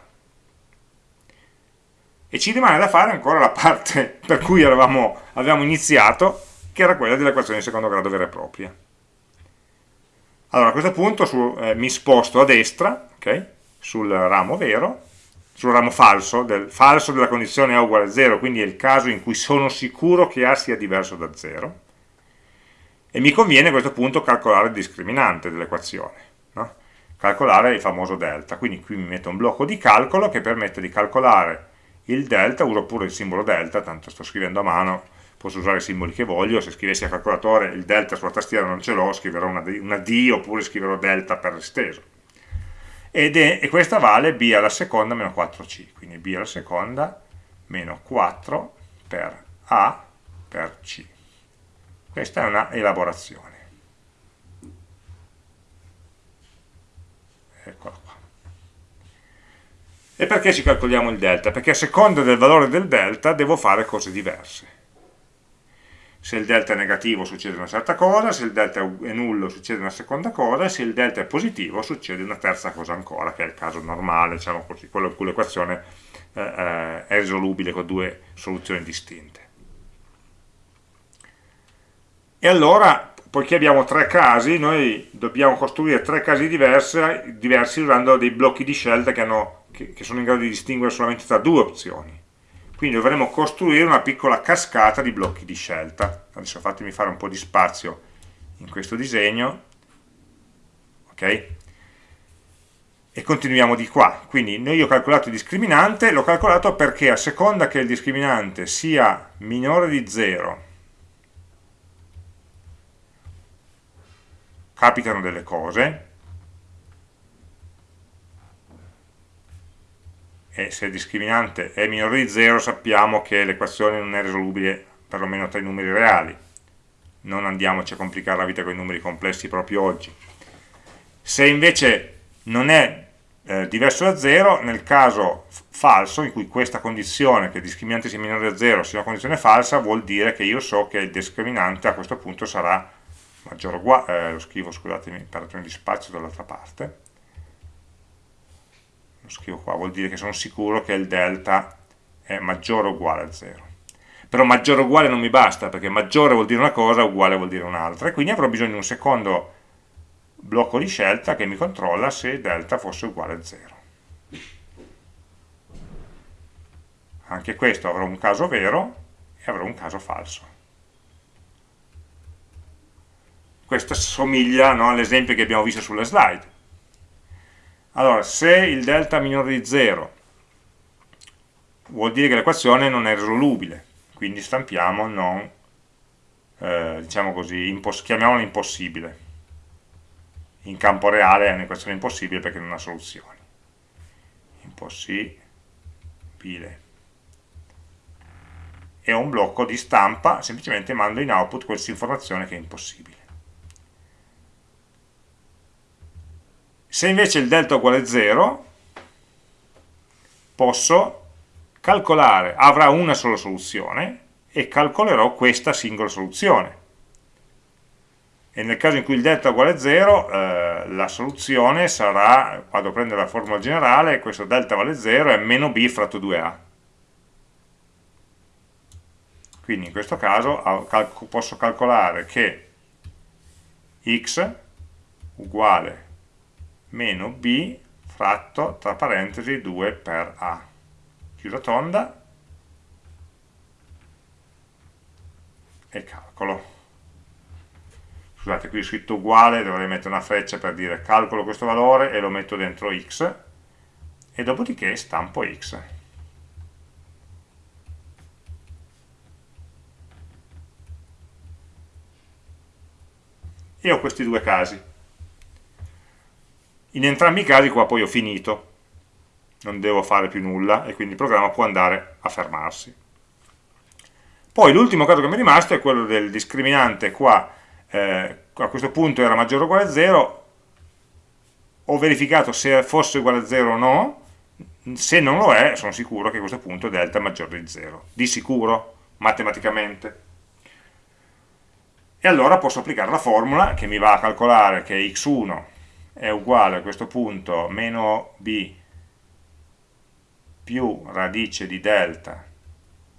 E ci rimane da fare ancora la parte per cui eravamo, avevamo iniziato, che era quella dell'equazione di secondo grado vera e propria. Allora a questo punto su, eh, mi sposto a destra, okay, sul ramo vero, sul ramo falso, del, falso della condizione A uguale a 0, quindi è il caso in cui sono sicuro che A sia diverso da 0, e mi conviene a questo punto calcolare il discriminante dell'equazione, no? calcolare il famoso delta, quindi qui mi metto un blocco di calcolo che permette di calcolare il delta, uso pure il simbolo delta, tanto sto scrivendo a mano, posso usare i simboli che voglio, se scrivessi a calcolatore il delta sulla tastiera non ce l'ho, scriverò una D, una D, oppure scriverò delta per esteso. Ed è, e questa vale b alla seconda meno 4c, quindi b alla seconda meno 4 per a per c. Questa è una elaborazione. Eccola qua. E perché ci calcoliamo il delta? Perché a seconda del valore del delta devo fare cose diverse se il delta è negativo succede una certa cosa, se il delta è nullo succede una seconda cosa e se il delta è positivo succede una terza cosa ancora, che è il caso normale, diciamo così, quello in cui l'equazione eh, eh, è risolubile con due soluzioni distinte. E allora, poiché abbiamo tre casi, noi dobbiamo costruire tre casi diversi, diversi usando dei blocchi di scelta che, hanno, che, che sono in grado di distinguere solamente tra due opzioni. Quindi dovremo costruire una piccola cascata di blocchi di scelta. Adesso fatemi fare un po' di spazio in questo disegno ok? E continuiamo di qua. Quindi noi ho calcolato il discriminante l'ho calcolato perché a seconda che il discriminante sia minore di 0 capitano delle cose. E se il discriminante è minore di 0 sappiamo che l'equazione non è risolubile perlomeno tra i numeri reali. Non andiamoci a complicare la vita con i numeri complessi proprio oggi. Se invece non è eh, diverso da 0 nel caso falso in cui questa condizione che il discriminante sia minore da 0 sia una condizione falsa vuol dire che io so che il discriminante a questo punto sarà uguale, eh, lo scrivo, scusatemi, per ragione di spazio dall'altra parte, lo scrivo qua, vuol dire che sono sicuro che il delta è maggiore o uguale a 0. Però maggiore o uguale non mi basta, perché maggiore vuol dire una cosa, uguale vuol dire un'altra, e quindi avrò bisogno di un secondo blocco di scelta che mi controlla se delta fosse uguale a 0. Anche questo avrò un caso vero e avrò un caso falso. Questo somiglia no, all'esempio che abbiamo visto sulle slide. Allora, se il delta minore di 0 vuol dire che l'equazione non è risolubile, quindi stampiamo non, eh, diciamo così, chiamiamola impossibile in campo reale è un'equazione impossibile perché non ha soluzioni. Impossibile. E un blocco di stampa, semplicemente mando in output questa informazione che è impossibile. Se invece il delta è uguale a 0, posso calcolare, avrà una sola soluzione e calcolerò questa singola soluzione. E nel caso in cui il delta è uguale a 0 eh, la soluzione sarà, vado a prendere la formula generale, questo delta vale 0 è meno b fratto 2a quindi in questo caso posso calcolare che x uguale meno b fratto tra parentesi 2 per a. Chiusa tonda. E calcolo. Scusate qui è scritto uguale dovrei mettere una freccia per dire calcolo questo valore e lo metto dentro x e dopodiché stampo x. E ho questi due casi in entrambi i casi qua poi ho finito. Non devo fare più nulla e quindi il programma può andare a fermarsi. Poi l'ultimo caso che mi è rimasto è quello del discriminante qua eh, a questo punto era maggiore o uguale a 0, ho verificato se fosse uguale a 0 o no, se non lo è sono sicuro che a questo punto delta è maggiore di 0, di sicuro, matematicamente. E allora posso applicare la formula che mi va a calcolare che x1 è uguale a questo punto meno b più radice di delta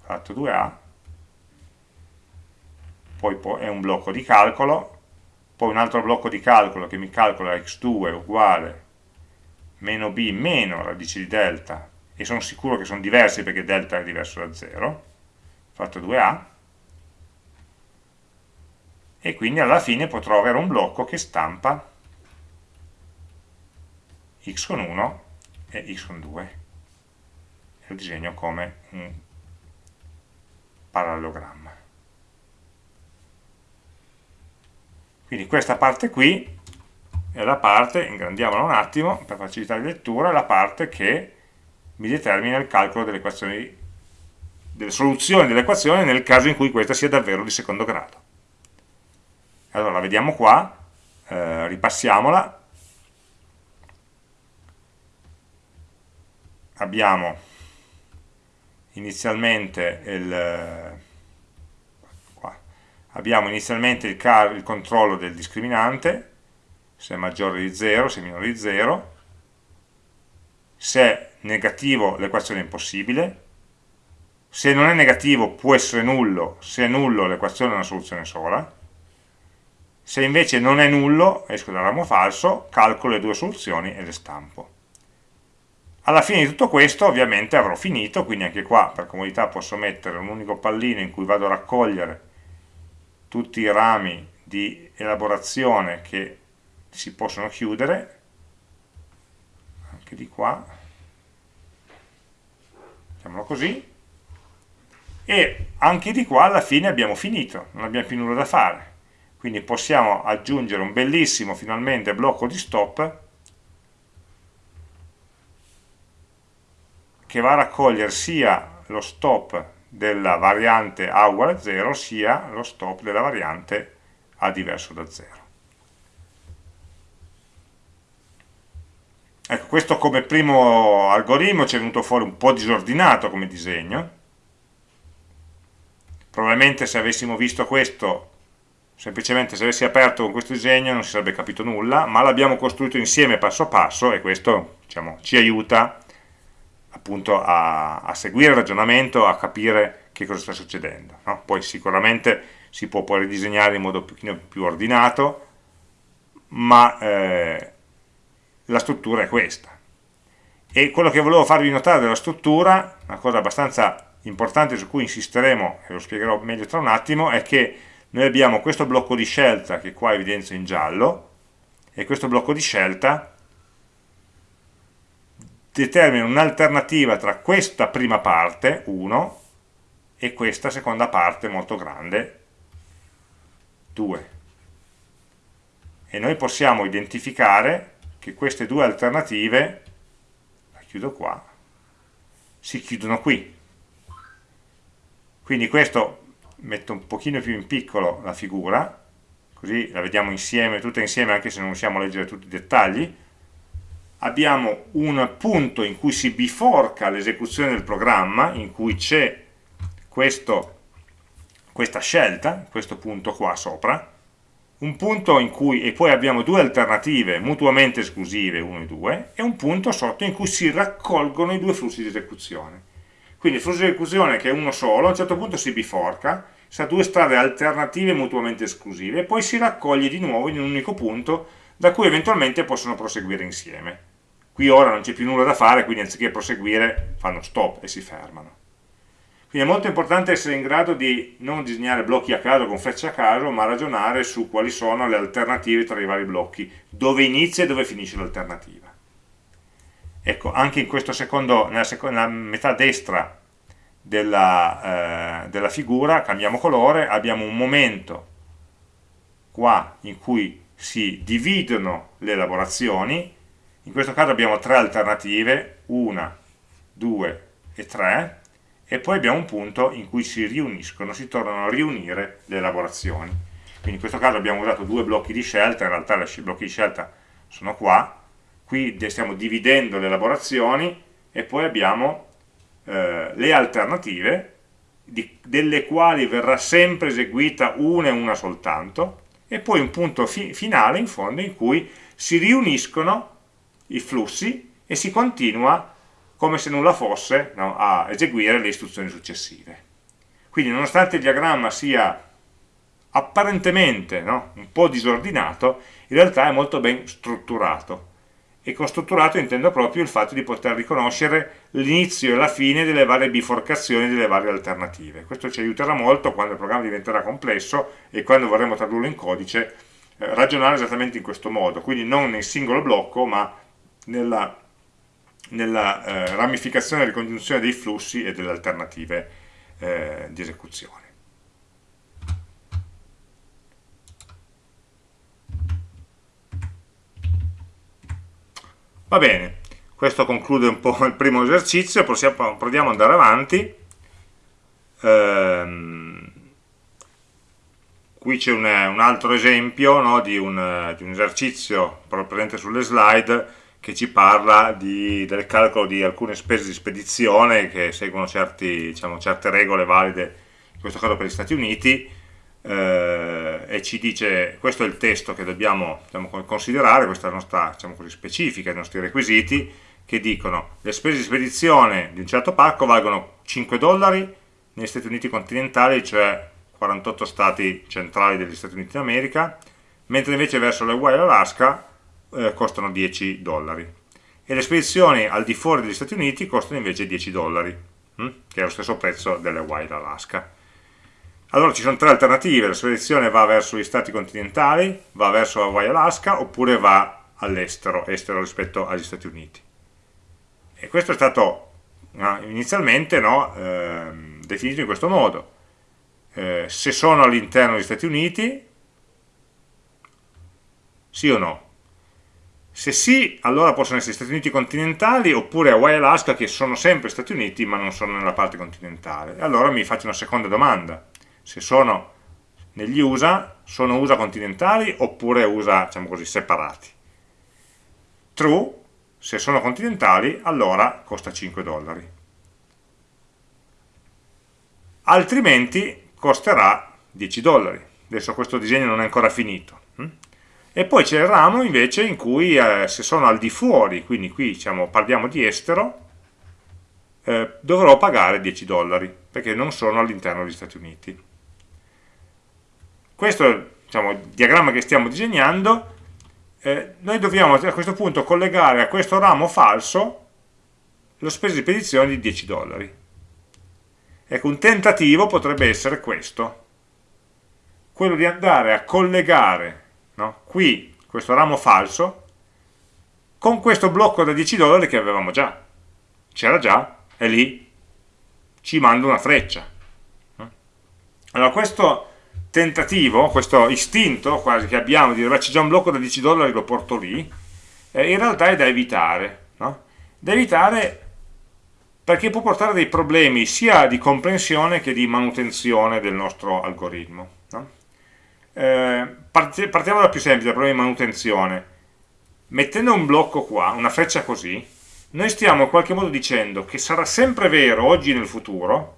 fatto 2a poi è un blocco di calcolo, poi un altro blocco di calcolo che mi calcola x2 uguale meno b meno radice di delta, e sono sicuro che sono diversi perché delta è diverso da 0, fatto 2a, e quindi alla fine potrò avere un blocco che stampa x con 1 e x con 2 e lo disegno come un parallelogramma. Quindi questa parte qui è la parte, ingrandiamola un attimo per facilitare la lettura, è la parte che mi determina il calcolo delle equazioni, delle soluzioni dell'equazione nel caso in cui questa sia davvero di secondo grado. Allora la vediamo qua, eh, ripassiamola, abbiamo inizialmente il abbiamo inizialmente il, il controllo del discriminante, se è maggiore di 0, se è minore di 0, se è negativo l'equazione è impossibile, se non è negativo può essere nullo, se è nullo l'equazione è una soluzione sola, se invece non è nullo, esco dal ramo falso, calcolo le due soluzioni e le stampo. Alla fine di tutto questo ovviamente avrò finito, quindi anche qua per comodità posso mettere un unico pallino in cui vado a raccogliere tutti i rami di elaborazione che si possono chiudere. Anche di qua. Mettiamolo così. E anche di qua alla fine abbiamo finito. Non abbiamo più nulla da fare. Quindi possiamo aggiungere un bellissimo finalmente blocco di stop che va a raccogliere sia lo stop della variante A uguale a 0 sia lo stop della variante A diverso da 0. Ecco, questo come primo algoritmo ci è venuto fuori un po' disordinato come disegno. Probabilmente se avessimo visto questo, semplicemente se avessi aperto con questo disegno non si sarebbe capito nulla, ma l'abbiamo costruito insieme passo passo e questo diciamo, ci aiuta appunto a, a, seguire il ragionamento, a capire che cosa sta succedendo. No? Poi sicuramente si può poi ridisegnare in modo un pochino più ordinato, ma eh, la struttura è questa. E quello che volevo farvi notare della struttura, una cosa abbastanza importante su cui insisteremo, e lo spiegherò meglio tra un attimo, è che noi abbiamo questo blocco di scelta che qua evidenzio in giallo, e questo blocco di scelta determina un'alternativa tra questa prima parte, 1, e questa seconda parte molto grande, 2. E noi possiamo identificare che queste due alternative, la chiudo qua, si chiudono qui. Quindi questo metto un pochino più in piccolo la figura, così la vediamo insieme, tutta insieme anche se non riusciamo a leggere tutti i dettagli. Abbiamo un punto in cui si biforca l'esecuzione del programma, in cui c'è questa scelta, questo punto qua sopra, un punto in cui, e poi abbiamo due alternative mutuamente esclusive, 1 e 2, e un punto sotto in cui si raccolgono i due flussi di esecuzione. Quindi il flusso di esecuzione che è uno solo, a un certo punto si biforca, sa due strade alternative mutuamente esclusive, e poi si raccoglie di nuovo in un unico punto, da cui eventualmente possono proseguire insieme. Qui ora non c'è più nulla da fare, quindi anziché proseguire fanno stop e si fermano. Quindi è molto importante essere in grado di non disegnare blocchi a caso con frecce a caso, ma ragionare su quali sono le alternative tra i vari blocchi, dove inizia e dove finisce l'alternativa. Ecco, anche in secondo, nella, seconda, nella metà destra della, eh, della figura, cambiamo colore, abbiamo un momento qua in cui si dividono le elaborazioni, in questo caso abbiamo tre alternative, una, due e tre, e poi abbiamo un punto in cui si riuniscono, si tornano a riunire le elaborazioni. Quindi in questo caso abbiamo usato due blocchi di scelta, in realtà i blocchi di scelta sono qua, qui stiamo dividendo le elaborazioni e poi abbiamo eh, le alternative, di, delle quali verrà sempre eseguita una e una soltanto, e poi un punto fi finale in fondo in cui si riuniscono i flussi e si continua come se nulla fosse no, a eseguire le istruzioni successive. Quindi nonostante il diagramma sia apparentemente no, un po' disordinato, in realtà è molto ben strutturato. E con strutturato intendo proprio il fatto di poter riconoscere l'inizio e la fine delle varie biforcazioni delle varie alternative. Questo ci aiuterà molto quando il programma diventerà complesso e quando vorremmo tradurlo in codice, eh, ragionare esattamente in questo modo, quindi non nel singolo blocco, ma nella nella eh, ramificazione e ricongiunzione dei flussi e delle alternative eh, di esecuzione. Va bene, questo conclude un po' il primo esercizio, possiamo, proviamo ad andare avanti. Ehm, qui c'è un, un, altro esempio no, di, un, di, un, esercizio presente sulle slide che ci parla di, del calcolo di alcune spese di spedizione che seguono certi, diciamo, certe regole valide, in questo caso per gli Stati Uniti, eh, e ci dice, questo è il testo che dobbiamo diciamo, considerare, questa è la nostra diciamo così, specifica, i nostri requisiti, che dicono le spese di spedizione di un certo pacco valgono 5 dollari negli Stati Uniti continentali, cioè 48 stati centrali degli Stati Uniti d'America, mentre invece verso le Hawaii e l'Alaska eh, costano 10 dollari e le spedizioni al di fuori degli Stati Uniti costano invece 10 dollari hm? che è lo stesso prezzo delle Hawaii Alaska allora ci sono tre alternative la spedizione va verso gli stati continentali va verso Hawaii Alaska oppure va all'estero estero rispetto agli Stati Uniti e questo è stato no, inizialmente no, eh, definito in questo modo eh, se sono all'interno degli Stati Uniti sì o no Se sì, allora possono essere Stati Uniti continentali oppure Hawaii Alaska che sono sempre Stati Uniti ma non sono nella parte continentale. Allora mi faccio una seconda domanda. Se sono negli USA, sono USA continentali oppure USA, diciamo così, separati? True, se sono continentali, allora costa 5 dollari. Altrimenti costerà 10 dollari. Adesso questo disegno non è ancora finito. Hm? E poi c'è il ramo invece in cui eh, se sono al di fuori, quindi qui diciamo, parliamo di estero, eh, dovrò pagare 10 dollari, perché non sono all'interno degli Stati Uniti. Questo diciamo, diagramma che stiamo disegnando, eh, noi dobbiamo a questo punto collegare a questo ramo falso lo spesa di spedizione di 10 dollari. Ecco, un tentativo potrebbe essere questo, quello di andare a collegare no? qui questo ramo falso con questo blocco da 10 dollari che avevamo già c'era già, è lì ci manda una freccia allora questo tentativo, questo istinto quasi che abbiamo di dire c'è già un blocco da 10 dollari lo porto lì eh, in realtà è da evitare no? da evitare perché può portare dei problemi sia di comprensione che di manutenzione del nostro algoritmo eh, partiamo dal più semplice, dal problema di manutenzione. Mettendo un blocco qua, una freccia così, noi stiamo in qualche modo dicendo che sarà sempre vero oggi nel futuro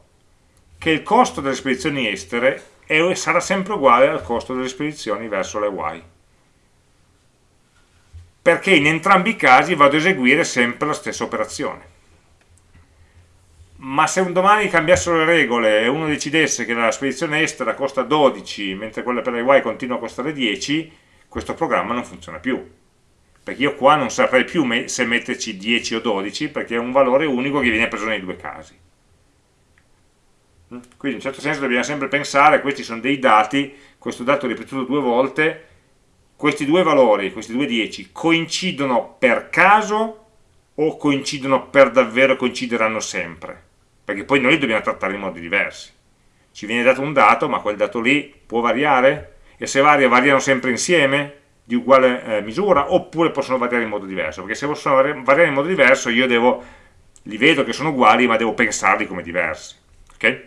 che il costo delle spedizioni estere è, sarà sempre uguale al costo delle spedizioni verso le Y. Perché in entrambi i casi vado a eseguire sempre la stessa operazione ma se un domani cambiassero le regole e uno decidesse che la spedizione estera costa 12 mentre quella per le Y continua a costare 10 questo programma non funziona più perché io qua non saprei più se metterci 10 o 12 perché è un valore unico che viene preso nei due casi? Quindi in un certo senso dobbiamo sempre pensare questi sono dei dati questo dato ripetuto due volte questi due valori, questi due 10 coincidono per caso o coincidono per davvero coincideranno sempre perché poi noi li dobbiamo trattare in modi diversi. Ci viene dato un dato, ma quel dato lì può variare? E se varia, variano sempre insieme, di uguale eh, misura, oppure possono variare in modo diverso? Perché se possono variare in modo diverso io devo, li vedo che sono uguali, ma devo pensarli come diversi. Ok?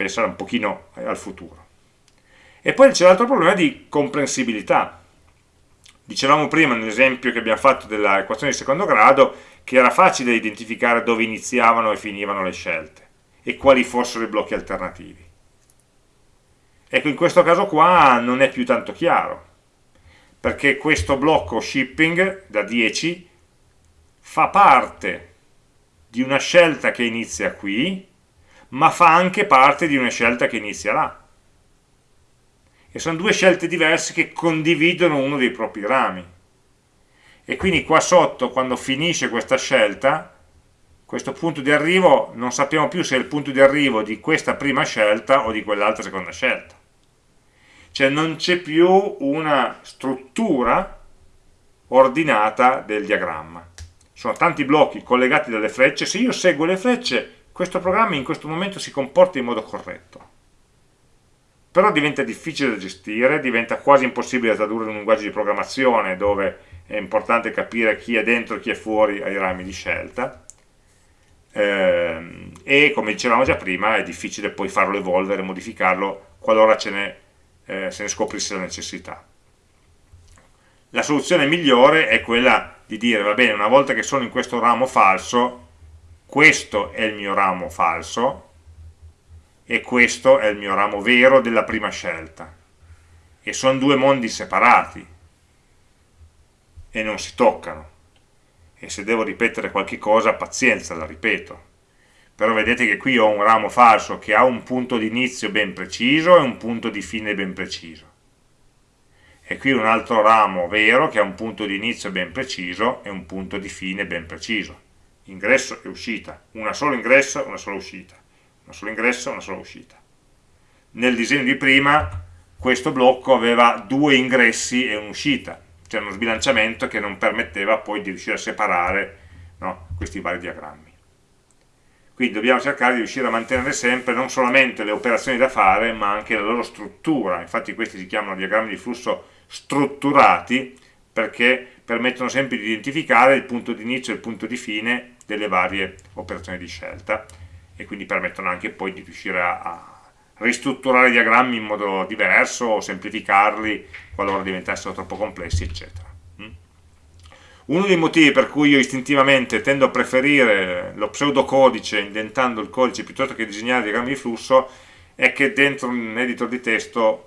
Pensare un pochino al futuro. E poi c'è l'altro problema di comprensibilità. Dicevamo prima nell'esempio che abbiamo fatto dell'equazione di secondo grado che era facile identificare dove iniziavano e finivano le scelte e quali fossero i blocchi alternativi. Ecco, in questo caso qua non è più tanto chiaro, perché questo blocco shipping da 10 fa parte di una scelta che inizia qui, ma fa anche parte di una scelta che inizia là. E sono due scelte diverse che condividono uno dei propri rami. E quindi qua sotto quando finisce questa scelta questo punto di arrivo non sappiamo più se è il punto di arrivo di questa prima scelta o di quell'altra seconda scelta. Cioè non c'è più una struttura ordinata del diagramma. Sono tanti blocchi collegati dalle frecce. Se io seguo le frecce questo programma in questo momento si comporta in modo corretto però diventa difficile da gestire diventa quasi impossibile da tradurre in un linguaggio di programmazione dove è importante capire chi è dentro e chi è fuori ai rami di scelta eh, e come dicevamo già prima è difficile poi farlo evolvere, modificarlo qualora ce ne, eh, se ne scoprisse la necessità. La soluzione migliore è quella di dire, va bene, una volta che sono in questo ramo falso, questo è il mio ramo falso e questo è il mio ramo vero della prima scelta. E sono due mondi separati, e non si toccano. E se devo ripetere qualche cosa pazienza la ripeto. Però vedete che qui ho un ramo falso che ha un punto di inizio ben preciso e un punto di fine ben preciso. E qui un altro ramo vero che ha un punto di inizio ben preciso e un punto di fine ben preciso ingresso e uscita una sola ingresso una sola uscita una sola ingresso una sola uscita nel disegno di prima questo blocco aveva due ingressi e un'uscita c'era uno sbilanciamento che non permetteva poi di riuscire a separare no, questi vari diagrammi. Quindi dobbiamo cercare di riuscire a mantenere sempre non solamente le operazioni da fare, ma anche la loro struttura. Infatti questi si chiamano diagrammi di flusso strutturati, perché permettono sempre di identificare il punto di inizio e il punto di fine delle varie operazioni di scelta e quindi permettono anche poi di riuscire a, a ristrutturare i diagrammi in modo diverso o semplificarli qualora diventassero troppo complessi eccetera mm? uno dei motivi per cui io istintivamente tendo a preferire lo pseudocodice indentando il codice piuttosto che disegnare diagrammi di flusso è che dentro un editor di testo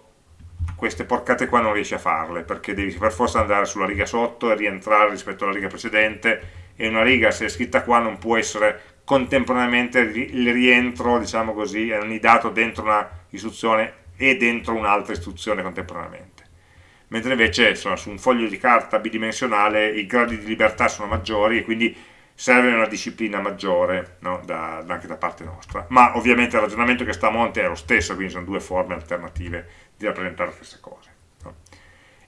queste porcate qua non riesci a farle perché devi per forza andare sulla riga sotto e rientrare rispetto alla riga precedente e una riga se è scritta qua non può essere contemporaneamente il rientro diciamo così annidato dentro una istruzione e dentro un'altra istruzione contemporaneamente mentre invece insomma, su un foglio di carta bidimensionale i gradi di libertà sono maggiori e quindi serve una disciplina maggiore no? da, anche da parte nostra ma ovviamente il ragionamento che sta a monte è lo stesso quindi sono due forme alternative di rappresentare stesse cose.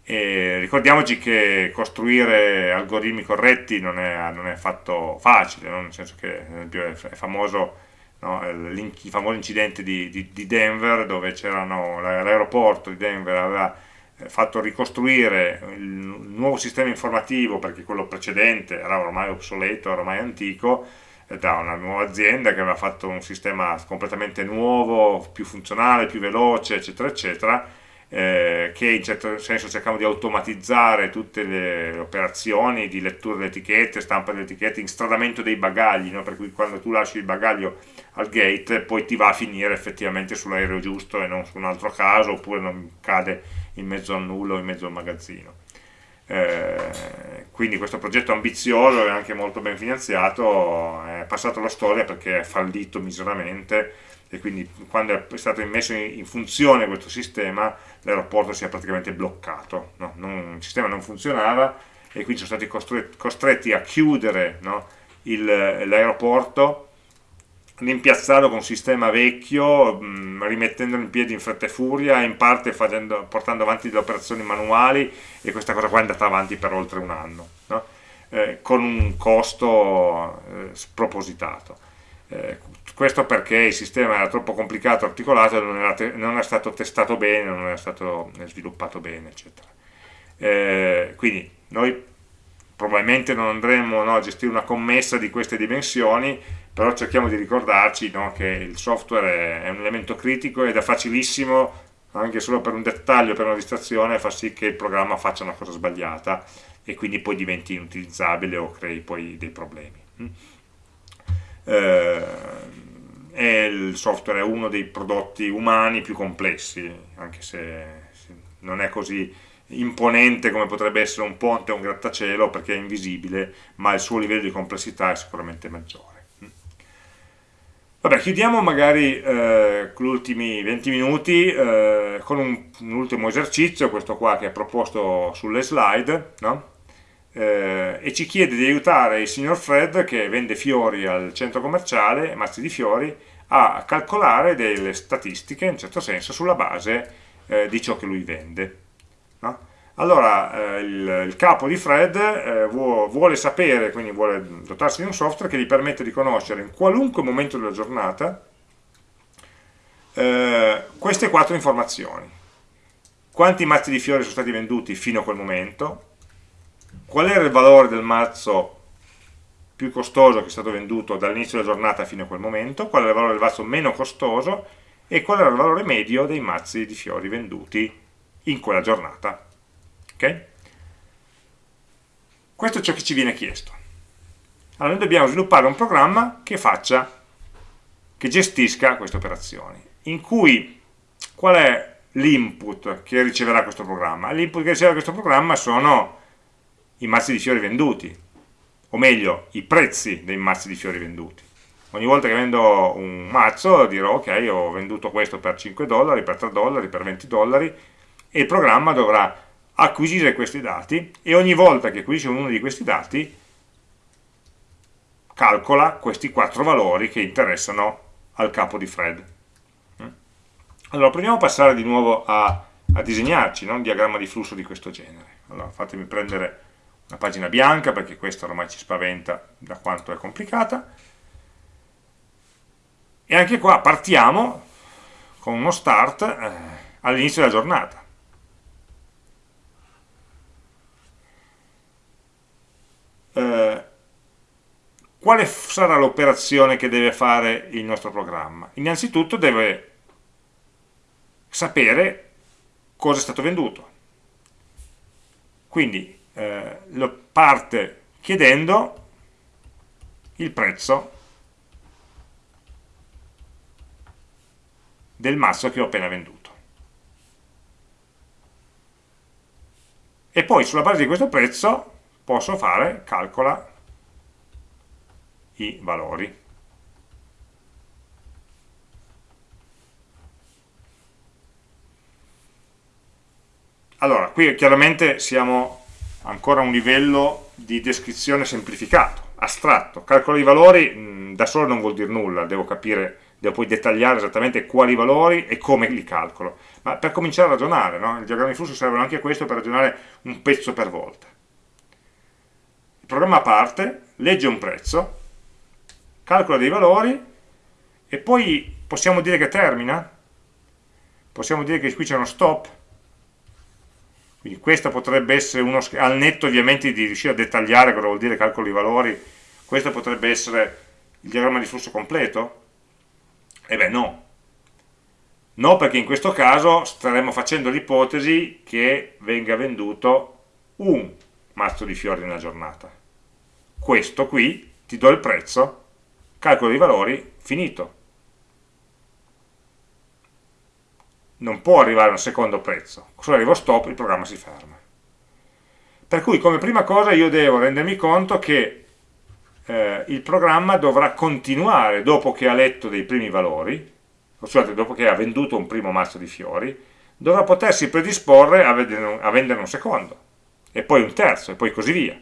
No? ricordiamoci che costruire algoritmi corretti non è, non è affatto facile, no? nel senso che ad esempio è famoso no? il, famoso incidente di, di, di Denver dove l'aeroporto di Denver aveva eh, fatto ricostruire il nuovo sistema informativo perché quello precedente era ormai obsoleto, ormai antico da una nuova azienda che aveva fatto un sistema completamente nuovo, più funzionale, più veloce, eccetera, eccetera, eh, che in certo senso cercava di automatizzare tutte le operazioni di lettura delle etichette, stampa delle etichette, instradamento dei bagagli, no? per cui quando tu lasci il bagaglio al gate poi ti va a finire effettivamente sull'aereo giusto e non su un altro caso, oppure non cade in mezzo al nullo o in mezzo al magazzino. Eh, quindi questo progetto ambizioso e anche molto ben finanziato è passato alla storia perché è fallito miseramente e quindi quando è stato messo in funzione questo sistema l'aeroporto si è praticamente bloccato, no? non, il sistema non funzionava e quindi sono stati costretti, costretti a chiudere no? l'aeroporto rimpiazzarlo con un sistema vecchio, mh, rimettendolo in piedi in fretta e furia, in parte facendo, portando avanti delle operazioni manuali e questa cosa qua è andata avanti per oltre un anno, no? eh, con un costo eh, spropositato. Eh, questo perché il sistema era troppo complicato, articolato, non era, non era stato testato bene, non era stato sviluppato bene, eccetera. Eh, quindi noi probabilmente non andremo no, a gestire una commessa di queste dimensioni, però cerchiamo di ricordarci no, che il software è un elemento critico ed è facilissimo anche solo per un dettaglio, per una distrazione, fa sì che il programma faccia una cosa sbagliata e quindi poi diventi inutilizzabile o crei poi dei problemi. Mm. Eh, il software è uno dei prodotti umani più complessi, anche se non è così imponente come potrebbe essere un ponte o un grattacielo perché è invisibile, ma il suo livello di complessità è sicuramente maggiore. Vabbè, chiudiamo magari eh, gli ultimi 20 minuti eh, con un, un, ultimo esercizio, questo qua che è proposto sulle slide, no? Eh, e ci chiede di aiutare il signor Fred che vende fiori al centro commerciale, mazzi di fiori, a calcolare delle statistiche, in certo senso, sulla base eh, di ciò che lui vende. No? Allora, eh, il, il, capo di Fred eh, vuole, vuole sapere, quindi vuole dotarsi di un software che gli permette di conoscere in qualunque momento della giornata eh, queste quattro informazioni. Quanti mazzi di fiori sono stati venduti fino a quel momento, qual era il valore del mazzo più costoso che è stato venduto dall'inizio della giornata fino a quel momento, qual era il valore del mazzo meno costoso e qual era il valore medio dei mazzi di fiori venduti in quella giornata. Okay? Questo è ciò che ci viene chiesto. Allora noi dobbiamo sviluppare un programma che faccia, che gestisca queste operazioni, in cui qual è l'input che riceverà questo programma? L'input che riceverà questo programma sono i mazzi di fiori venduti, o meglio, i prezzi dei mazzi di fiori venduti. Ogni volta che vendo un mazzo dirò ok, ho venduto questo per 5 dollari, per 3 dollari, per 20 dollari e il programma dovrà acquisire questi dati e ogni volta che acquisisce uno di questi dati calcola questi quattro valori che interessano al capo di Fred. Mm? Allora, proviamo a passare di nuovo a, a disegnarci no? un diagramma di flusso di questo genere. Allora, fatemi prendere una pagina bianca perché questa ormai ci spaventa da quanto è complicata. E anche qua partiamo con uno start eh, all'inizio della giornata. Eh, quale sarà l'operazione che deve fare il nostro programma? innanzitutto deve sapere cosa è stato venduto. Quindi eh, lo parte chiedendo il prezzo del mazzo che ho appena venduto. E poi sulla base di questo prezzo posso fare, calcola i valori. Allora, qui chiaramente siamo ancora un livello di descrizione semplificato, astratto. Calcolo i valori mh, da solo non vuol dire nulla, devo capire, devo poi dettagliare esattamente quali valori e come li calcolo. Ma per cominciare a ragionare, no? il diagramma di flusso serve anche a questo per ragionare un pezzo per volta. Il programma parte, legge un prezzo, calcola dei valori e poi possiamo dire che termina? Possiamo dire che qui c'è uno stop? Quindi questo potrebbe essere uno, al netto ovviamente di riuscire a dettagliare cosa vuol dire calcolo i valori, questo potrebbe essere il diagramma di flusso completo? E beh no. No perché in questo caso staremmo facendo l'ipotesi che venga venduto un mazzo di fiori nella giornata. Questo qui, ti do il prezzo, calcolo dei valori, finito. Non può arrivare a un secondo prezzo, se arrivo stop il programma si ferma. Per cui come prima cosa io devo rendermi conto che eh, il programma dovrà continuare dopo che ha letto dei primi valori, scusate, dopo che ha venduto un primo mazzo di fiori, dovrà potersi predisporre a, vedere, a venderne un secondo, e poi un terzo, e poi così via.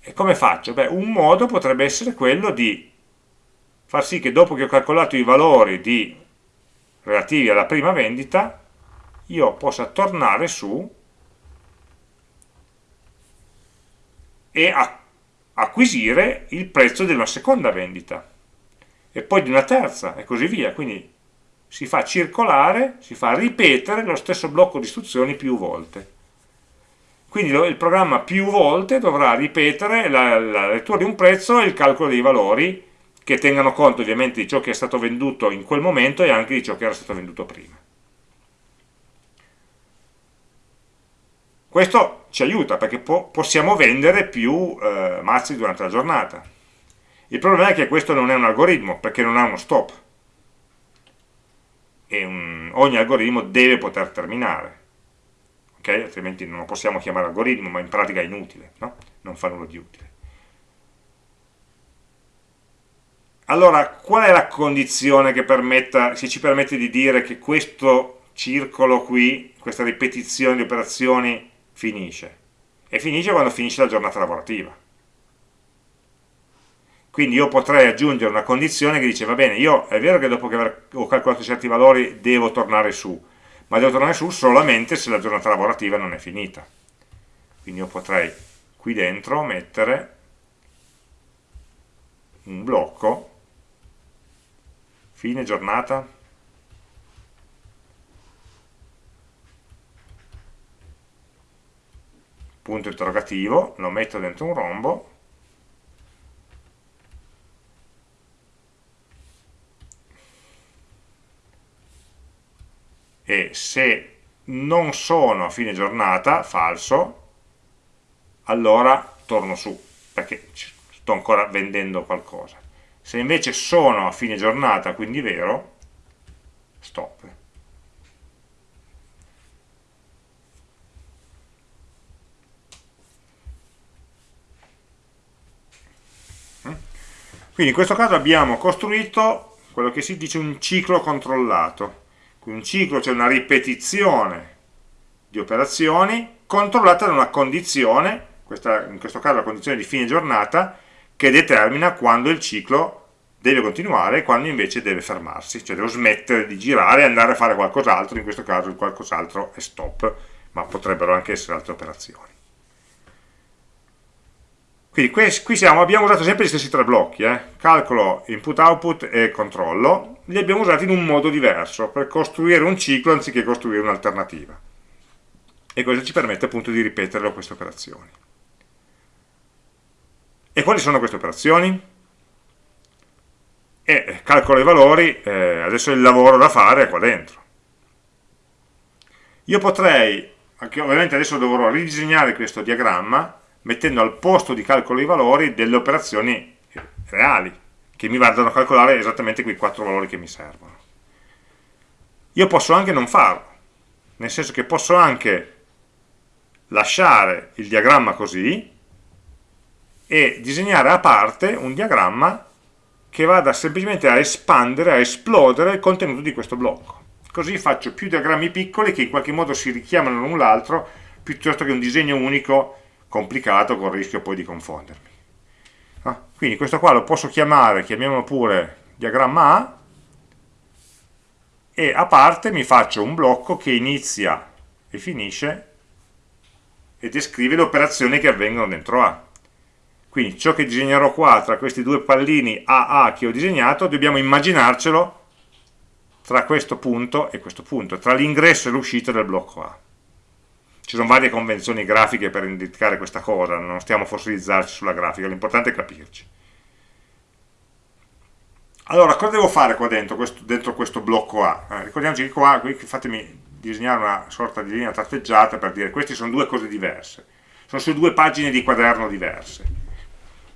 E come faccio? Beh, un modo potrebbe essere quello di far sì che dopo che ho calcolato i valori di, relativi alla prima vendita, io possa tornare su e acquisire il prezzo di una seconda vendita e poi di una terza e così via. Quindi si fa circolare, si fa ripetere lo stesso blocco di istruzioni più volte. Quindi il programma più volte dovrà ripetere la, la lettura di un prezzo e il calcolo dei valori che tengano conto ovviamente di ciò che è stato venduto in quel momento e anche di ciò che era stato venduto prima. Questo ci aiuta perché po possiamo vendere più eh, mazzi durante la giornata. Il problema è che questo non è un algoritmo perché non ha uno stop e un, ogni algoritmo deve poter terminare okay? altrimenti non lo possiamo chiamare algoritmo, ma in pratica è inutile, no? non fa nulla di utile. Allora, qual è la condizione che, permetta, che ci permette di dire che questo circolo qui, questa ripetizione di operazioni, finisce? E finisce quando finisce la giornata lavorativa. Quindi io potrei aggiungere una condizione che dice, va bene, io è vero che dopo che ho calcolato certi valori devo tornare su, ma devo tornare su solamente se la giornata lavorativa non è finita. Quindi io potrei qui dentro mettere un blocco, fine giornata, punto interrogativo, lo metto dentro un rombo, e se non sono a fine giornata, falso, allora torno su, perché sto ancora vendendo qualcosa. Se invece sono a fine giornata, quindi vero, stop. Quindi in questo caso abbiamo costruito quello che si dice un ciclo controllato un ciclo c'è una ripetizione di operazioni controllata da una condizione, questa, in questo caso la condizione di fine giornata, che determina quando il ciclo deve continuare e quando invece deve fermarsi, cioè devo smettere di girare e andare a fare qualcos'altro, in questo caso il qualcos'altro è stop, ma potrebbero anche essere altre operazioni. Quindi qui siamo, abbiamo usato sempre gli stessi tre blocchi, eh? calcolo, input, output e controllo, li abbiamo usati in un modo diverso, per costruire un ciclo anziché costruire un'alternativa. E questo ci permette appunto di ripetere queste operazioni. E quali sono queste operazioni? E calcolo i valori, eh, adesso il lavoro da fare è qua dentro. Io potrei, ovviamente adesso dovrò ridisegnare questo diagramma mettendo al posto di calcolo i valori delle operazioni reali, che mi vadano a calcolare esattamente quei quattro valori che mi servono. Io posso anche non farlo, nel senso che posso anche lasciare il diagramma così e disegnare a parte un diagramma che vada semplicemente a espandere, a esplodere il contenuto di questo blocco. Così faccio più diagrammi piccoli che in qualche modo si richiamano l'un l'altro, piuttosto che un disegno unico complicato con il rischio poi di confondermi. Ah, quindi questo qua lo posso chiamare, chiamiamolo pure diagramma A, e a parte mi faccio un blocco che inizia e finisce e descrive le operazioni che avvengono dentro A. Quindi ciò che disegnerò qua tra questi due pallini AA che ho disegnato, dobbiamo immaginarcelo tra questo punto e questo punto, tra l'ingresso e l'uscita del blocco A. Ci sono varie convenzioni grafiche per indicare questa cosa, non stiamo a fossilizzarci sulla grafica, l'importante è capirci. Allora, cosa devo fare qua dentro, questo, dentro questo blocco A? Eh, ricordiamoci che qua, qui fatemi disegnare una sorta di linea tratteggiata per dire queste sono due cose diverse, sono su due pagine di quaderno diverse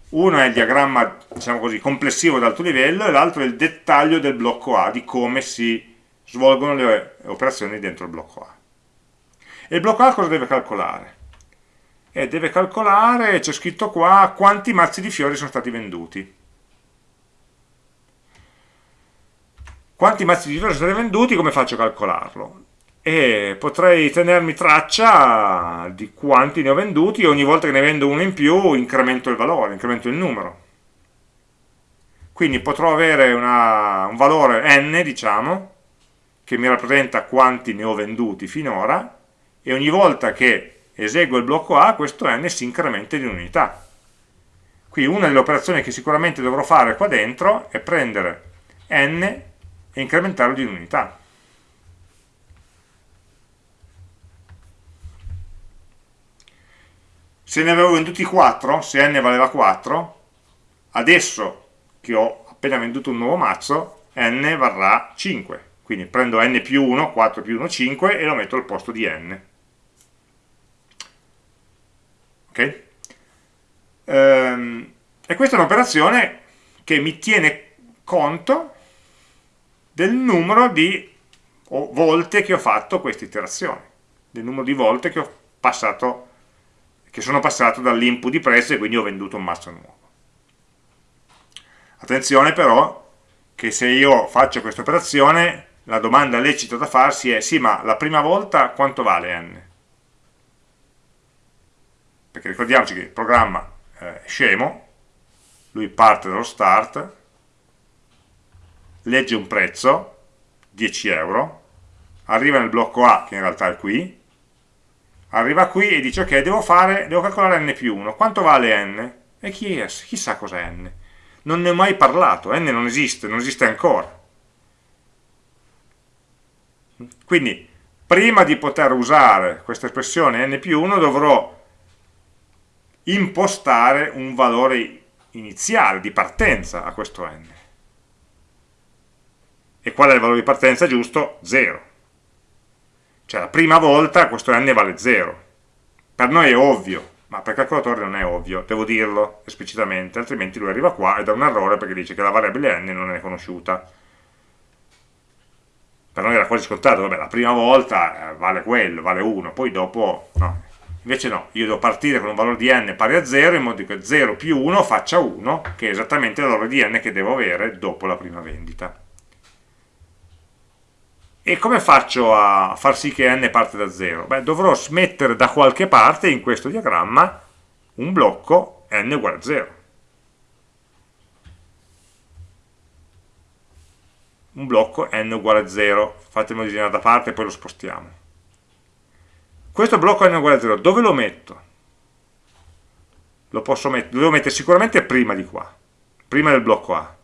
uno è il diagramma diciamo così, complessivo ad alto livello e l'altro è il dettaglio del blocco A, di come si svolgono le operazioni dentro il blocco A. E il blocco A cosa deve calcolare? E deve calcolare, c'è scritto qua, quanti mazzi di fiori sono stati venduti. Quanti mazzi di fiori sono stati venduti, come faccio a calcolarlo? E potrei tenermi traccia di quanti ne ho venduti e ogni volta che ne vendo uno in più incremento il valore, incremento il numero. Quindi potrò avere una, un valore n, diciamo, che mi rappresenta quanti ne ho venduti finora e ogni volta che eseguo il blocco A questo n si incrementa di unità. Qui una delle operazioni che sicuramente dovrò fare qua dentro è prendere n e incrementarlo di unità. Se ne avevo venduti 4, se n valeva 4, adesso che ho appena venduto un nuovo mazzo, n varrà 5. Quindi prendo n più 1, 4 più 1, 5 e lo metto al posto di n. Ok? Ehm, e questa è un'operazione che mi tiene conto del numero di volte che ho fatto questa iterazione, del numero di volte che ho passato che sono passato dall'input di prezzo e quindi ho venduto un mazzo nuovo. Attenzione però che se io faccio questa operazione la domanda lecita da farsi è sì ma la prima volta quanto vale n? Perché ricordiamoci che il programma è scemo, lui parte dallo start, legge un prezzo, 10 euro, arriva nel blocco A che in realtà è qui, arriva qui e dice ok devo, fare, devo calcolare n più 1 quanto vale n? e chi è? chissà cos'è n non ne ho mai parlato, n non esiste, non esiste ancora quindi prima di poter usare questa espressione n più 1 dovrò impostare un valore iniziale di partenza a questo n e qual è il valore di partenza giusto? 0 cioè la prima volta questo n vale 0. Per noi è ovvio, ma per calcolatore non è ovvio, devo dirlo esplicitamente, altrimenti lui arriva qua e dà un errore perché dice che la variabile n non è conosciuta. Per noi era quasi scontato, vabbè, la prima volta eh, vale quello, vale 1, poi dopo no. Invece no, io devo partire con un valore di n pari a 0 in modo che 0 più 1 faccia 1, che è esattamente il valore di n che devo avere dopo la prima vendita. E come faccio a far sì che n parte da 0? Beh, dovrò smettere da qualche parte in questo diagramma un blocco n uguale a 0. Un blocco n uguale a 0. Fatemi disegnare da parte e poi lo spostiamo. Questo blocco n uguale a 0, dove lo metto? Lo posso lo devo mettere sicuramente prima di qua, prima del blocco A.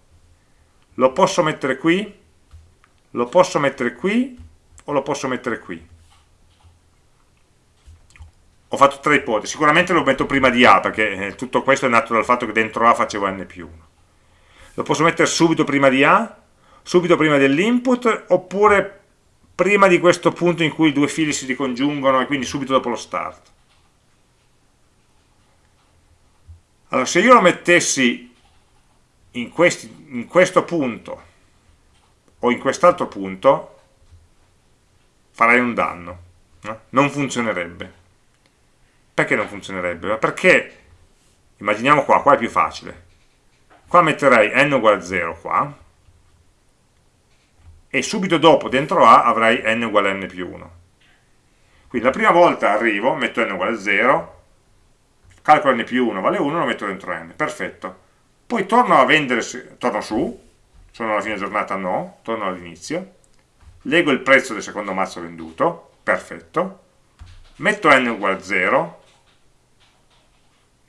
Lo posso mettere qui? Lo posso mettere qui o lo posso mettere qui? Ho fatto tre ipotesi, sicuramente lo metto prima di A perché eh, tutto questo è nato dal fatto che dentro A facevo n più 1 lo posso mettere subito prima di A subito prima dell'input oppure prima di questo punto in cui i due fili si ricongiungono e quindi subito dopo lo start. Allora se io lo mettessi in, questi, in questo punto o in quest'altro punto farei un danno no? non funzionerebbe perché non funzionerebbe? perché immaginiamo qua, qua è più facile qua metterei n uguale a 0 qua e subito dopo dentro A avrei n uguale a n più 1 quindi la prima volta arrivo, metto n uguale a 0 calcolo n più 1 vale 1 lo metto dentro n, perfetto poi torno a vendere, torno su sono alla fine giornata? no, torno all'inizio. Leggo il prezzo del secondo mazzo venduto perfetto. Metto n uguale a 0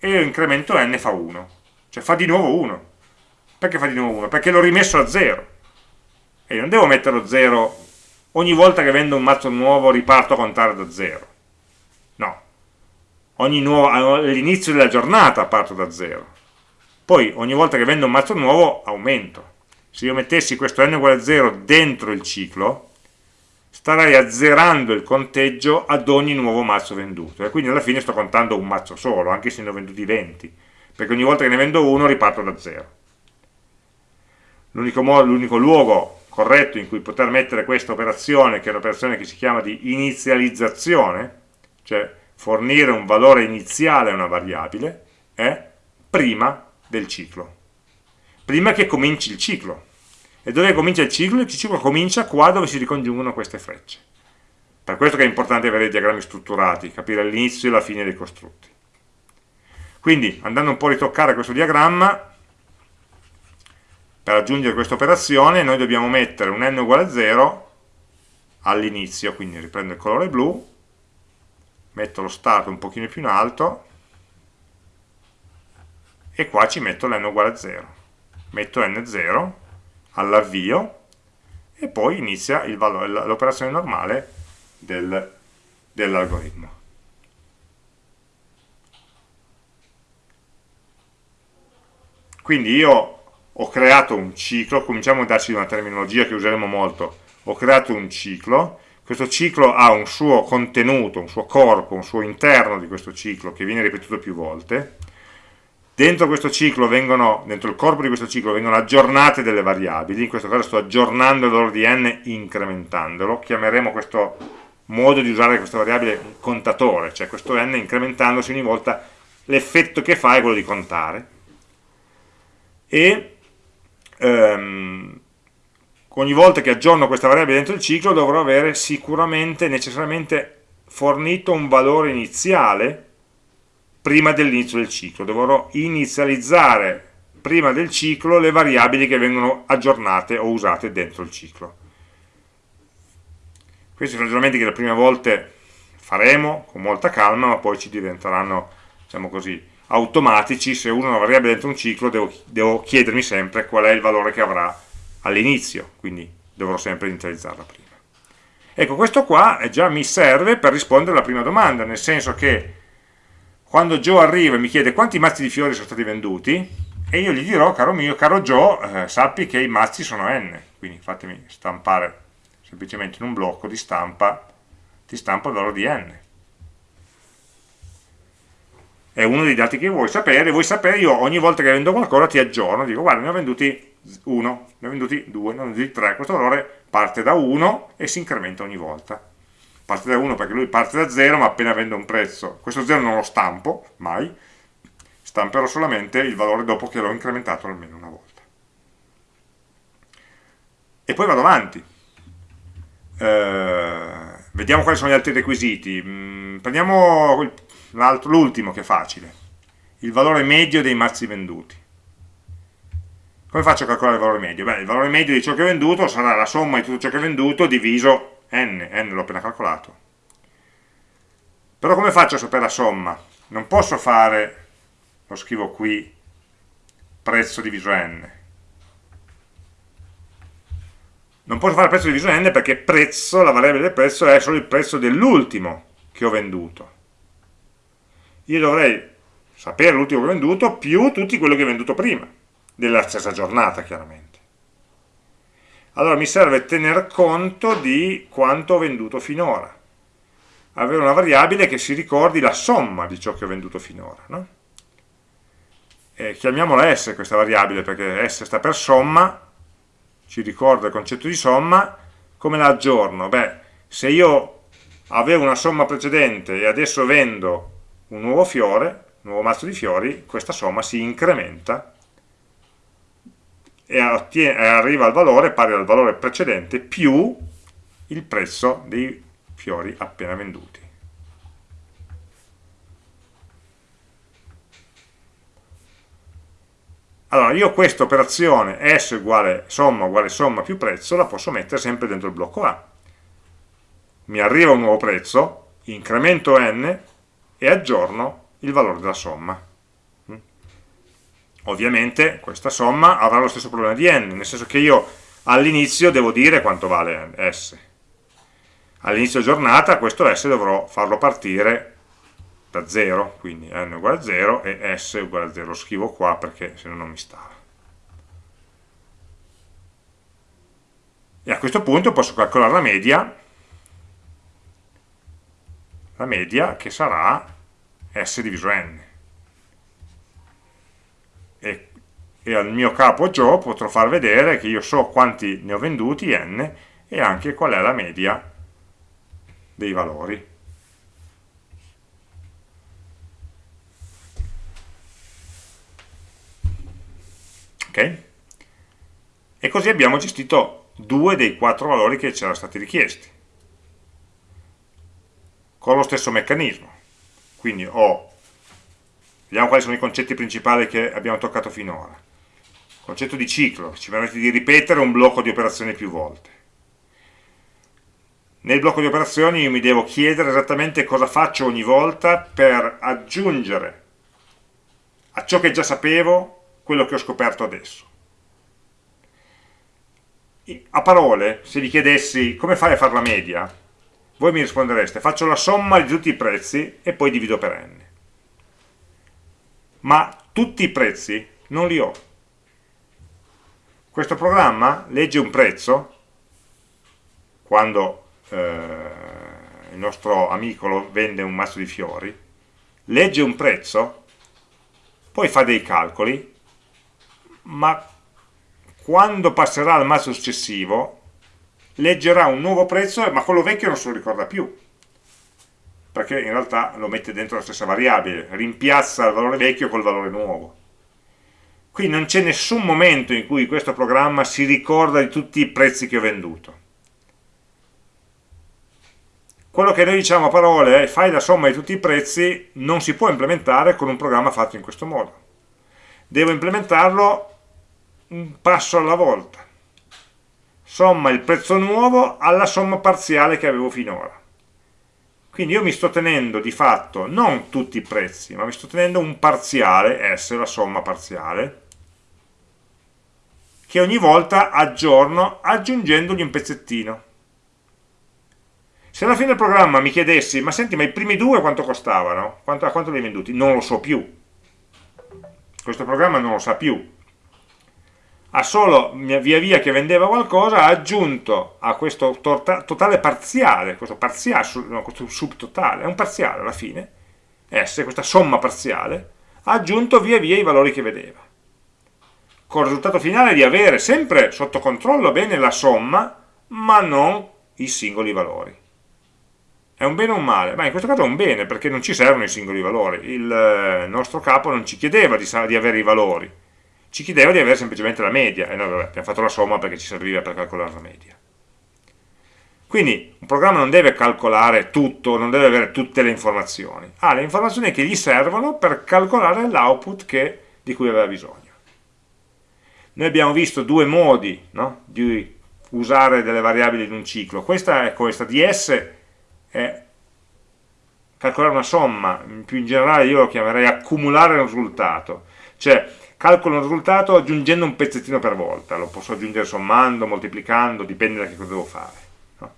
e incremento n fa 1 cioè fa di nuovo 1 perché fa di nuovo 1? perché l'ho rimesso a 0 e non devo metterlo 0 ogni volta che vendo un mazzo nuovo riparto a contare da 0 no all'inizio della giornata parto da 0 poi ogni volta che vendo un mazzo nuovo aumento se io mettessi questo n uguale a 0 dentro il ciclo starei azzerando il conteggio ad ogni nuovo mazzo venduto. E quindi alla fine sto contando un mazzo solo, anche se ne ho venduti 20 perché ogni volta che ne vendo uno riparto da zero. L'unico luogo corretto in cui poter mettere questa operazione che è un'operazione che si chiama di inizializzazione cioè fornire un valore iniziale a una variabile è prima del ciclo prima che cominci il ciclo e dove comincia il ciclo? Il ciclo comincia qua dove si ricongiungono queste frecce. Per questo che è importante avere i diagrammi strutturati, capire l'inizio e la fine dei costrutti. Quindi, andando un po' a ritoccare questo diagramma, per aggiungere questa operazione noi dobbiamo mettere un n uguale a 0 all'inizio, quindi riprendo il colore blu, metto lo stato un pochino più in alto, e qua ci metto l'n uguale a 0. Metto n0, all'avvio e poi inizia l'operazione normale del, dell'algoritmo. Quindi io ho creato un ciclo, cominciamo a darci una terminologia che useremo molto, ho creato un ciclo, questo ciclo ha un suo contenuto, un suo corpo, un suo interno di questo ciclo che viene ripetuto più volte, Dentro vengono, dentro il corpo di questo ciclo vengono aggiornate delle variabili, in questo caso sto aggiornando il valore di n incrementandolo, chiameremo questo modo di usare questa variabile contatore, cioè questo n incrementandosi ogni volta l'effetto che fa è quello di contare. E ehm, ogni volta che aggiorno questa variabile dentro il ciclo dovrò avere sicuramente, necessariamente fornito un valore iniziale prima dell'inizio del ciclo, dovrò inizializzare prima del ciclo le variabili che vengono aggiornate o usate dentro il ciclo. Questi sono ragionamenti che le prime volte faremo con molta calma, ma poi ci diventeranno, diciamo così, automatici. Se uso una variabile dentro un ciclo devo, devo chiedermi sempre qual è il valore che avrà all'inizio, quindi dovrò sempre inizializzarla prima. Ecco, questo qua già mi serve per rispondere alla prima domanda, nel senso che quando Joe arriva e mi chiede quanti mazzi di fiori sono stati venduti, e io gli dirò, caro mio, caro Joe, eh, sappi che i mazzi sono n, quindi fatemi stampare semplicemente in un blocco di stampa, ti stampo il valore di n. È uno dei dati che vuoi sapere, vuoi sapere, io ogni volta che vendo qualcosa ti aggiorno, dico guarda ne ho venduti 1, ne ho venduti 2, ne ho venduti 3, questo valore parte da 1 e si incrementa ogni volta parte da 1 perché lui parte da 0 ma appena vende un prezzo. Questo 0 non lo stampo mai. Stamperò solamente il valore dopo che l'ho incrementato almeno una volta. E poi vado avanti. Eh, vediamo quali sono gli altri requisiti. Mm, prendiamo l'ultimo che è facile. Il valore medio dei mazzi venduti. Come faccio a calcolare il valore medio? Beh, il valore medio di ciò che ho venduto sarà la somma di tutto ciò che ho venduto diviso n, n l'ho appena calcolato. Però come faccio a sapere la somma? Non posso fare, lo scrivo qui, prezzo diviso n. Non posso fare prezzo diviso n perché prezzo, la variabile del prezzo, è solo il prezzo dell'ultimo che ho venduto. io dovrei sapere l'ultimo che ho venduto più tutti quelli che ho venduto prima, della stessa giornata chiaramente. Allora mi serve tener conto di quanto ho venduto finora, avere una variabile che si ricordi la somma di ciò che ho venduto finora. No? chiamiamola S questa variabile perché S sta per somma, ci ricorda il concetto di somma, come la aggiorno? Beh, se io avevo una somma precedente e adesso vendo un nuovo fiore, un nuovo mazzo di fiori, questa somma si incrementa e, arriva al valore pari al valore precedente più il prezzo dei fiori appena venduti. Allora, io questa operazione S uguale somma uguale somma più prezzo la posso mettere sempre dentro il blocco A. Mi arriva un nuovo prezzo, incremento n e aggiorno il valore della somma. Ovviamente questa somma avrà lo stesso problema di n, nel senso che io all'inizio devo dire quanto vale S. All'inizio giornata questo S dovrò farlo partire da 0, quindi n uguale a 0 e s uguale a 0, lo scrivo qua perché se no non mi stava. E a questo punto posso calcolare la media, la media che sarà s diviso n. E, e al mio capo Joe potrò far vedere che io so quanti ne ho venduti, n, e anche qual è la media dei valori. ok? E così abbiamo gestito due dei quattro valori che ci erano stati richiesti, con lo stesso meccanismo. Quindi ho, vediamo quali sono i concetti principali che abbiamo toccato finora. Concetto di ciclo, ci permette di ripetere un blocco di operazioni più volte. Nel blocco di operazioni io mi devo chiedere esattamente cosa faccio ogni volta per aggiungere a ciò che già sapevo quello che ho scoperto adesso. A parole, se vi chiedessi come fai a fare la media, voi mi rispondereste faccio la somma di tutti i prezzi e poi divido per n. Ma tutti i prezzi non li ho. Questo programma legge un prezzo, quando eh, il nostro amico vende un mazzo di fiori, legge un prezzo, poi fa dei calcoli ma quando passerà al mazzo successivo leggerà un nuovo prezzo, ma quello vecchio non se lo ricorda più, perché in realtà lo mette dentro la stessa variabile, rimpiazza il valore vecchio col valore nuovo. Qui non c'è nessun momento in cui questo programma si ricorda di tutti i prezzi che ho venduto. Quello che noi diciamo a parole è fai la somma di tutti i prezzi non si può implementare con un programma fatto in questo modo. Devo implementarlo un passo alla volta. Somma il prezzo nuovo alla somma parziale che avevo finora. Quindi io mi sto tenendo di fatto non tutti i prezzi, ma mi sto tenendo un parziale, S, la somma parziale, che ogni volta aggiorno aggiungendogli un pezzettino. Se alla fine del programma mi chiedessi, ma senti, ma i primi due quanto costavano? Quanto, a quanto li hai venduti? Non lo so più. Questo programma non lo sa più ha solo via via che vendeva qualcosa ha aggiunto a questo totale parziale, questo parziale, no, questo subtotale, è un parziale alla fine, S, questa somma parziale, ha aggiunto via via i valori che vedeva. Il risultato finale di avere sempre sotto controllo bene la somma, ma non i singoli valori. È un bene o un male? Ma in questo caso è un bene, perché non ci servono i singoli valori. Il eh, nostro capo non ci chiedeva di, di avere i valori, ci chiedeva di avere semplicemente la media. E noi vabbè, abbiamo fatto la somma perché ci serviva per calcolare la media. Quindi un programma non deve calcolare tutto, non deve avere tutte le informazioni, ha le informazioni che gli servono per calcolare l'output di cui aveva bisogno. Noi abbiamo visto due modi no, di usare delle variabili in un ciclo, questa è questa di S è calcolare una somma, più in generale io lo chiamerei accumulare un risultato, cioè calcolo un risultato aggiungendo un pezzettino per volta, lo posso aggiungere sommando, moltiplicando, dipende da che cosa devo fare. No?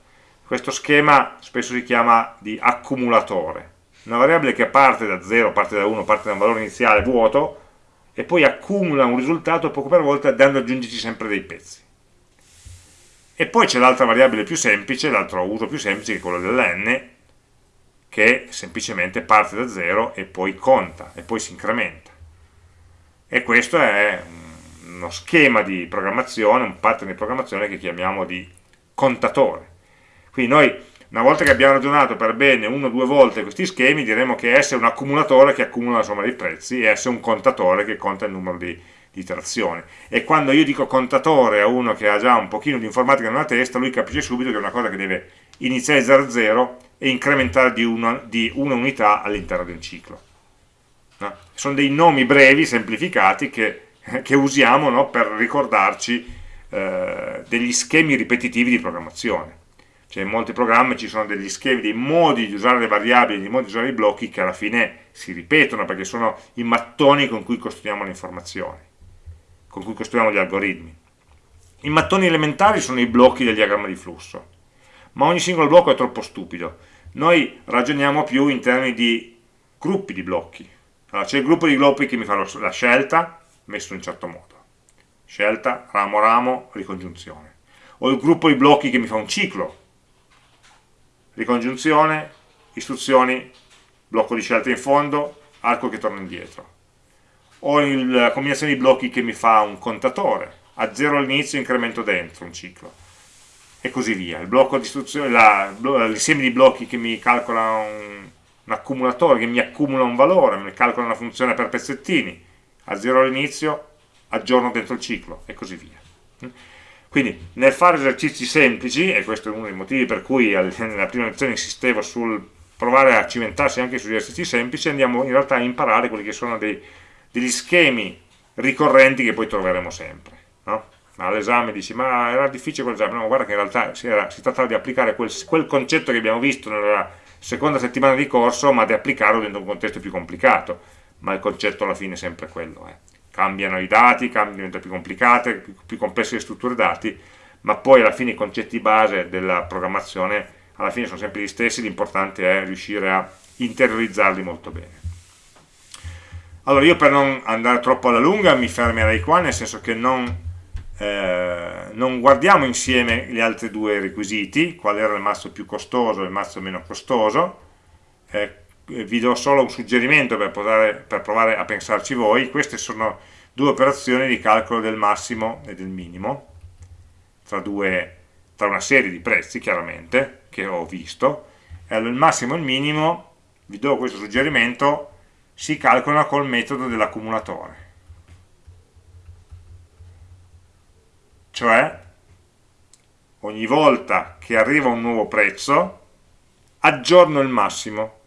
Questo schema spesso si chiama di accumulatore, una variabile che parte da 0, parte da 1, parte da un valore iniziale vuoto e poi accumula un risultato poco per volta andando ad aggiungerci sempre dei pezzi. E poi c'è l'altra variabile più semplice, l'altro uso più semplice che è quello dell'n, che semplicemente parte da 0 e poi conta, e poi si incrementa. E questo è uno schema di programmazione, un pattern di programmazione che chiamiamo di contatore. Quindi noi una volta che abbiamo ragionato per bene una o due volte questi schemi, diremo che S è un accumulatore che accumula la somma dei prezzi e S è un contatore che conta il numero di, di iterazioni. E quando io dico contatore a uno che ha già un pochino di informatica nella testa, lui capisce subito che è una cosa che deve iniziare da 0 e incrementare di una, di una unità all'interno di un ciclo. No? Sono dei nomi brevi, semplificati, che, che usiamo no, per ricordarci eh, degli schemi ripetitivi di programmazione cioè in molti programmi ci sono degli schemi, dei modi di usare le variabili, dei modi di usare i blocchi che alla fine si ripetono perché sono i mattoni con cui costruiamo le informazioni, con cui costruiamo gli algoritmi. I mattoni elementari sono i blocchi del diagramma di flusso, ma ogni singolo blocco è troppo stupido. Noi ragioniamo più in termini di gruppi di blocchi. Allora, c'è il gruppo di blocchi che mi fa la scelta, messo in un certo modo. Scelta, ramo, ramo, ricongiunzione. O il gruppo di blocchi che mi fa un ciclo, ricongiunzione, istruzioni, blocco di scelta in fondo, arco che torna indietro. O la combinazione di blocchi che mi fa un contatore, a zero all'inizio incremento dentro un ciclo. E così via. Blocco di l'insieme di blocchi che mi calcola un, un accumulatore, che mi accumula un valore, mi calcola una funzione per pezzettini, a zero all'inizio, aggiorno dentro il ciclo, e così via. Quindi nel fare esercizi semplici, e questo è uno dei motivi per cui nella prima lezione insistevo sul provare a cimentarsi anche sugli esercizi semplici, andiamo in realtà a imparare quelli che sono dei, degli schemi ricorrenti che poi troveremo sempre. No? All'esame dici, ma era difficile quell'esame? No, guarda che in realtà si, era, si trattava di applicare quel, quel concetto che abbiamo visto nella seconda settimana di corso, ma di applicarlo dentro un contesto più complicato. Ma il concetto alla fine è sempre quello. Eh cambiano i dati, diventano più complicate, più, più complesse le strutture dati, ma poi alla fine i concetti base della programmazione alla fine sono sempre gli stessi, l'importante è riuscire a interiorizzarli molto bene. Allora io per non andare troppo alla lunga mi fermerei qua, nel senso che non, eh, non guardiamo insieme gli altri due requisiti, qual era il mazzo più costoso e il mazzo meno costoso, eh, vi do solo un suggerimento per, provare, per provare a pensarci voi, queste sono due operazioni di calcolo del massimo e del minimo, tra, due, tra una serie di prezzi chiaramente, che ho visto, allora il massimo e il minimo, vi do questo suggerimento, si calcolano col metodo dell'accumulatore. Cioè, ogni volta che arriva un nuovo prezzo, aggiorno il massimo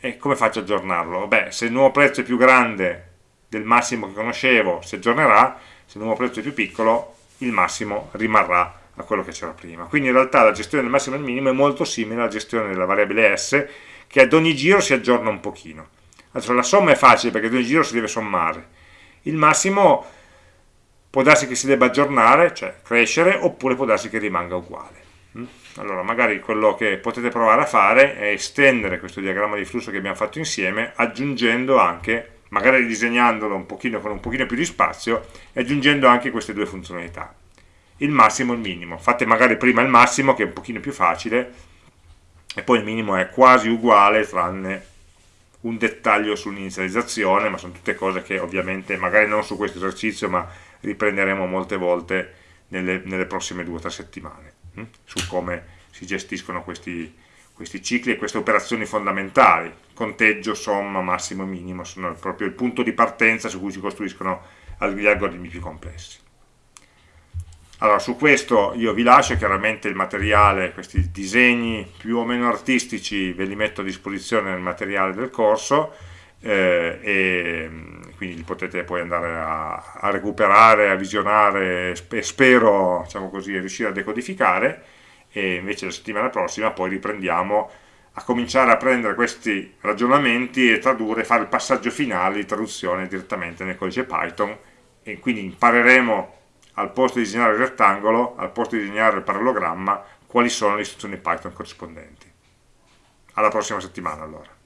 e come faccio a aggiornarlo? Beh, se il nuovo prezzo è più grande del massimo che conoscevo, si aggiornerà, se il nuovo prezzo è più piccolo, il massimo rimarrà a quello che c'era prima. Quindi in realtà la gestione del massimo e del minimo è molto simile alla gestione della variabile S, che ad ogni giro si aggiorna un pochino. Adesso la somma è facile perché ad ogni giro si deve sommare. Il massimo può darsi che si debba aggiornare, cioè crescere, oppure può darsi che rimanga uguale. Mm? allora magari quello che potete provare a fare è estendere questo diagramma di flusso che abbiamo fatto insieme aggiungendo anche, magari disegnandolo un pochino con un pochino più di spazio e aggiungendo anche queste due funzionalità il massimo e il minimo fate magari prima il massimo che è un pochino più facile e poi il minimo è quasi uguale tranne un dettaglio sull'inizializzazione ma sono tutte cose che ovviamente magari non su questo esercizio ma riprenderemo molte volte nelle, nelle prossime due o tre settimane hm? su come si gestiscono questi, questi cicli e queste operazioni fondamentali. Conteggio, somma, massimo e minimo sono proprio il punto di partenza su cui si costruiscono gli algoritmi più complessi. Allora, su questo io vi lascio chiaramente il materiale, questi disegni più o meno artistici ve li metto a disposizione nel materiale del corso eh, e quindi li potete poi andare a, a recuperare, a visionare e spero diciamo così, riuscire a decodificare e invece la settimana prossima poi riprendiamo a cominciare a prendere questi ragionamenti e tradurre, fare il passaggio finale di traduzione direttamente nel codice Python e quindi impareremo al posto di disegnare il rettangolo, al posto di disegnare il parallelogramma, quali sono le istruzioni Python corrispondenti. alla prossima settimana allora.